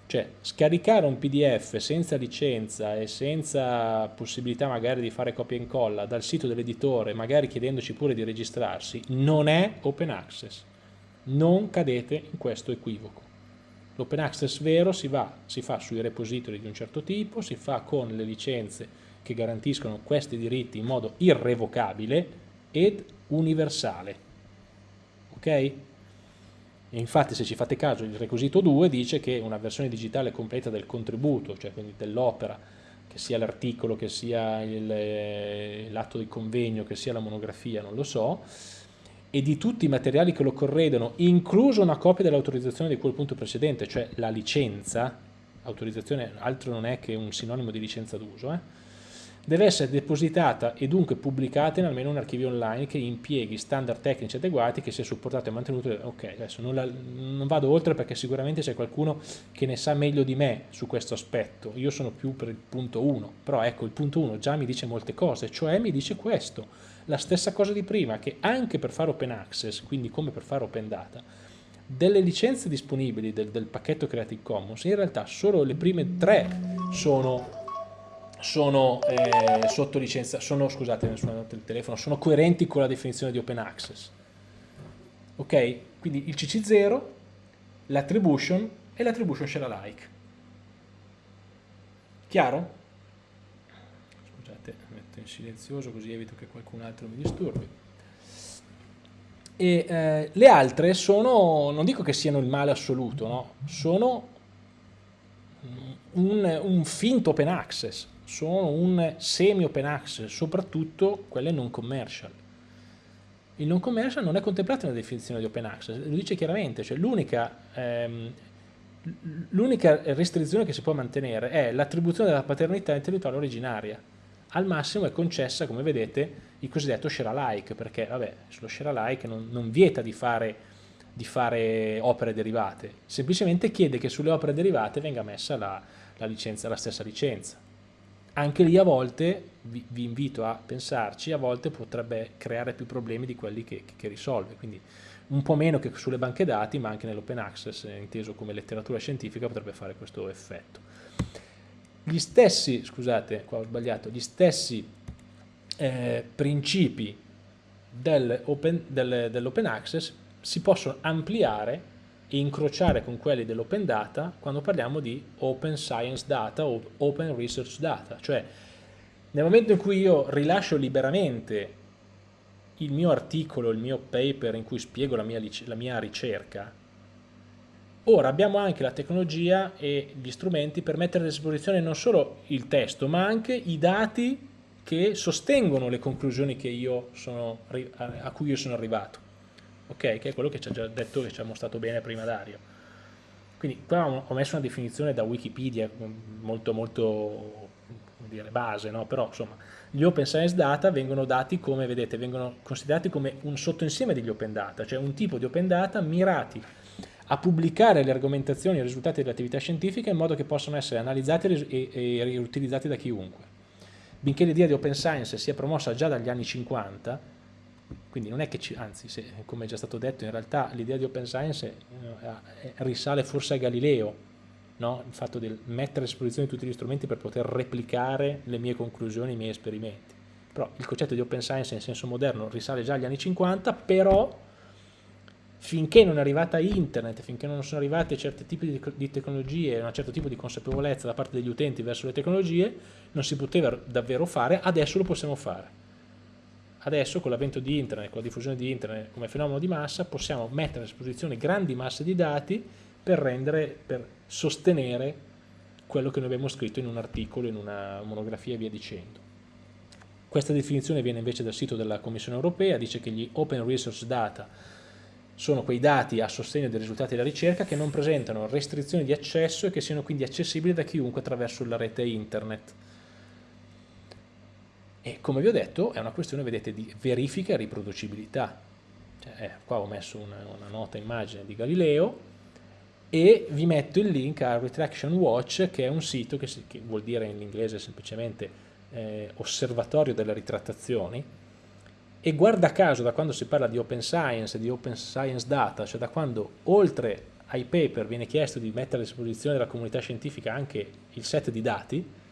cioè scaricare un pdf senza licenza e senza possibilità magari di fare copia e incolla dal sito dell'editore magari chiedendoci pure di registrarsi non è open access. Non cadete in questo equivoco. L'open access vero si, va, si fa sui repository di un certo tipo si fa con le licenze che garantiscono questi diritti in modo irrevocabile ed universale. Ok? Infatti se ci fate caso il requisito 2 dice che una versione digitale completa del contributo, cioè quindi dell'opera, che sia l'articolo, che sia eh, l'atto di convegno, che sia la monografia, non lo so, e di tutti i materiali che lo corredano, incluso una copia dell'autorizzazione di quel punto precedente, cioè la licenza, autorizzazione altro non è che un sinonimo di licenza d'uso, eh? Deve essere depositata e dunque pubblicata in almeno un archivio online che impieghi standard tecnici adeguati, che sia supportato e mantenuto. Ok, adesso non, la, non vado oltre perché sicuramente c'è qualcuno che ne sa meglio di me su questo aspetto. Io sono più per il punto 1, però ecco il punto 1 già mi dice molte cose, cioè mi dice questo, la stessa cosa di prima, che anche per fare open access, quindi come per fare open data, delle licenze disponibili del, del pacchetto Creative Commons, in realtà solo le prime tre sono sono eh, sotto licenza, sono, scusate, telefono, sono coerenti con la definizione di open access. Ok? Quindi il CC0, l'attribution e l'attribution share alike. Chiaro? Scusate, metto in silenzioso così evito che qualcun altro mi disturbi. E eh, le altre sono, non dico che siano il male assoluto, no? sono un, un finto open access, sono un semi open access, soprattutto quelle non commercial. Il non commercial non è contemplato nella definizione di open access, lo dice chiaramente, cioè l'unica ehm, restrizione che si può mantenere è l'attribuzione della paternità intellettuale originaria. Al massimo è concessa, come vedete, il cosiddetto share alike, perché vabbè, lo share alike non, non vieta di fare, di fare, opere derivate, semplicemente chiede che sulle opere derivate venga messa la, la, licenza, la stessa licenza anche lì a volte, vi, vi, invito a pensarci, a volte potrebbe creare più problemi di quelli che, che risolve, quindi un po' meno che sulle banche dati, ma anche nell'open access, inteso come letteratura scientifica, potrebbe fare questo effetto. Gli stessi, scusate, qua ho sbagliato, gli stessi eh, principi dell'open dell dell access si possono ampliare incrociare con quelli dell'open data quando parliamo di open science data o open research data, cioè nel momento in cui io rilascio liberamente il mio articolo, il mio paper in cui spiego la mia, la mia ricerca, ora abbiamo anche la tecnologia e gli strumenti per mettere a disposizione non solo il testo, ma anche i dati che sostengono le conclusioni sono, a cui io sono arrivato ok? Che è quello che ci ha già detto che ci ha mostrato bene prima Dario. Quindi qua ho messo una definizione da Wikipedia molto molto dire, base, no? però insomma gli open science data vengono dati come, vedete, vengono considerati come un sottoinsieme degli open data, cioè un tipo di open data mirati a pubblicare le argomentazioni e i risultati dell'attività scientifica in modo che possano essere analizzati e, e riutilizzati da chiunque. benché l'idea di open science sia promossa già dagli anni 50, quindi non è che, ci, anzi, se, come è già stato detto, in realtà l'idea di open science eh, risale forse a Galileo, no? il fatto di mettere a disposizione tutti gli strumenti per poter replicare le mie conclusioni, i miei esperimenti. Però il concetto di open science in senso moderno risale già agli anni 50, però finché non è arrivata internet, finché non sono arrivate certi tipi di, tecnologie, un certo tipo di consapevolezza da parte degli utenti verso le tecnologie, non si poteva davvero fare, adesso lo possiamo fare. Adesso con l'avvento di internet, con la diffusione di internet come fenomeno di massa, possiamo mettere a disposizione grandi masse di dati per rendere, per sostenere quello che noi abbiamo scritto in un articolo, in una monografia e via dicendo. Questa definizione viene invece dal sito della Commissione Europea, dice che gli Open Resource Data sono quei dati a sostegno dei risultati della ricerca che non presentano restrizioni di accesso e che siano quindi accessibili da chiunque attraverso la rete internet. E come vi ho detto è una questione, vedete, di verifica e riproducibilità. Cioè, eh, qua ho messo una, una, nota immagine di Galileo e vi metto il link a Retraction Watch che è un sito che, si, che vuol dire in inglese semplicemente eh, osservatorio delle ritrattazioni e guarda caso da quando si parla di open science, di open science data, cioè da quando oltre ai paper viene chiesto di mettere a disposizione della comunità scientifica anche il set di dati,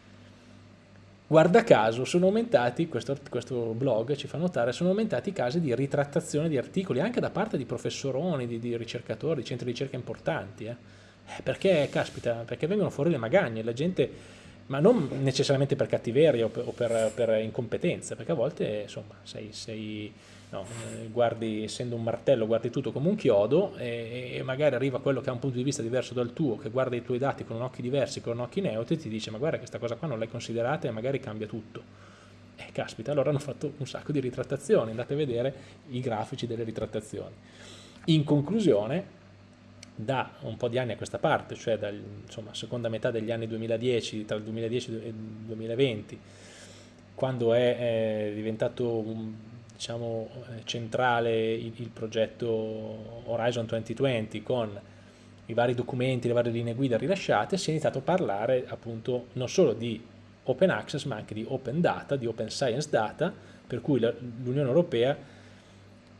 guarda caso sono aumentati, questo, questo, blog ci fa notare, sono aumentati i casi di ritrattazione di articoli anche da parte di professoroni, di, di ricercatori, di centri di ricerca importanti. Eh. Eh, perché, caspita, perché vengono fuori le magagne, la gente ma non necessariamente per cattiveria o per, o per, per incompetenza, perché a volte insomma, sei, sei no, eh, guardi, essendo un martello, guardi tutto come un chiodo e, e, magari arriva quello che ha un punto di vista diverso dal tuo, che guarda i tuoi dati con occhi diversi, con occhi neutri, e ti dice ma guarda questa cosa qua non l'hai considerata e magari cambia tutto. E caspita, allora hanno fatto un sacco di ritrattazioni, andate a vedere i grafici delle ritrattazioni. In conclusione, da un po' di anni a questa parte, cioè dalla seconda metà degli anni 2010, tra il 2010 e il 2020, quando è, è diventato diciamo, centrale il, il, progetto Horizon 2020 con i vari documenti, le varie linee guida rilasciate, si è iniziato a parlare appunto non solo di open access ma anche di open data, di open science data, per cui l'Unione Europea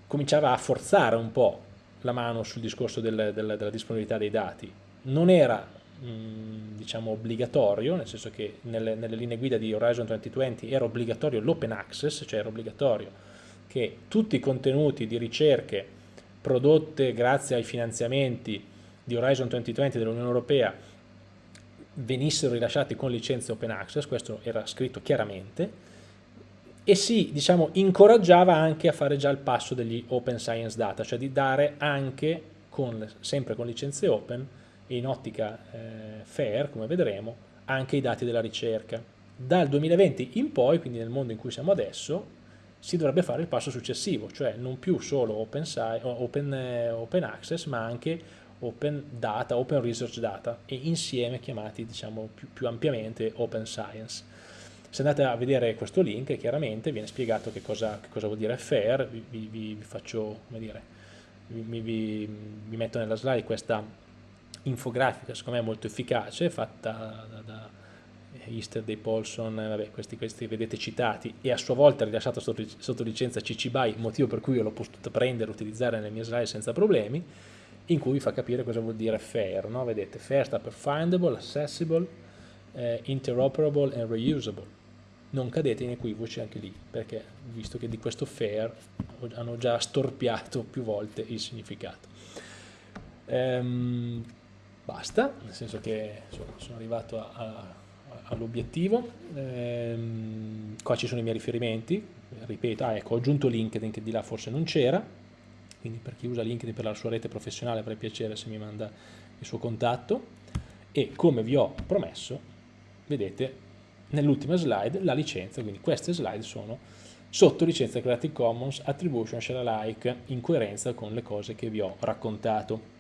cominciava a forzare un po' la mano sul discorso del, del, della disponibilità dei dati. Non era mh, diciamo obbligatorio, nel senso che nelle, nelle, linee guida di Horizon 2020 era obbligatorio l'open access, cioè era obbligatorio che tutti i contenuti di ricerche prodotte grazie ai finanziamenti di Horizon 2020 dell'Unione Europea venissero rilasciati con licenze open access, questo era scritto chiaramente, e si diciamo, incoraggiava anche a fare già il passo degli open science data, cioè di dare anche, con, sempre con licenze open, in ottica eh, fair, come vedremo, anche i dati della ricerca. Dal 2020 in poi, quindi nel mondo in cui siamo adesso, si dovrebbe fare il passo successivo, cioè non più solo open, open, eh, open access, ma anche open data, open research data, e insieme chiamati diciamo, più, più ampiamente open science. Se andate a vedere questo link, chiaramente viene spiegato che cosa, che cosa vuol dire FAIR, vi, vi, vi faccio, come dire, vi, vi, metto nella slide questa infografica, secondo me molto efficace, fatta da, da Easter Day Paulson, vabbè, questi, questi vedete citati, e a sua volta rilasciato sotto, sotto licenza CC BY, motivo per cui io l'ho potuto prendere e utilizzare nelle mie slide senza problemi, in cui vi fa capire cosa vuol dire FAIR, no? vedete, FAIR sta per Findable, Accessible, eh, Interoperable and Reusable non cadete in equivoci anche lì, perché visto che di questo fair hanno già storpiato più volte il significato. Ehm, basta, nel senso che insomma, sono arrivato all'obiettivo, ehm, qua ci sono i miei riferimenti, ripeto, ah, ecco, ho aggiunto LinkedIn che di là forse non c'era, quindi per chi usa LinkedIn per la sua rete professionale avrei piacere se mi manda il suo contatto. E come vi ho promesso, vedete nell'ultima slide la licenza, quindi queste slide sono sotto licenza Creative Commons Attribution Share Alike in coerenza con le cose che vi ho raccontato.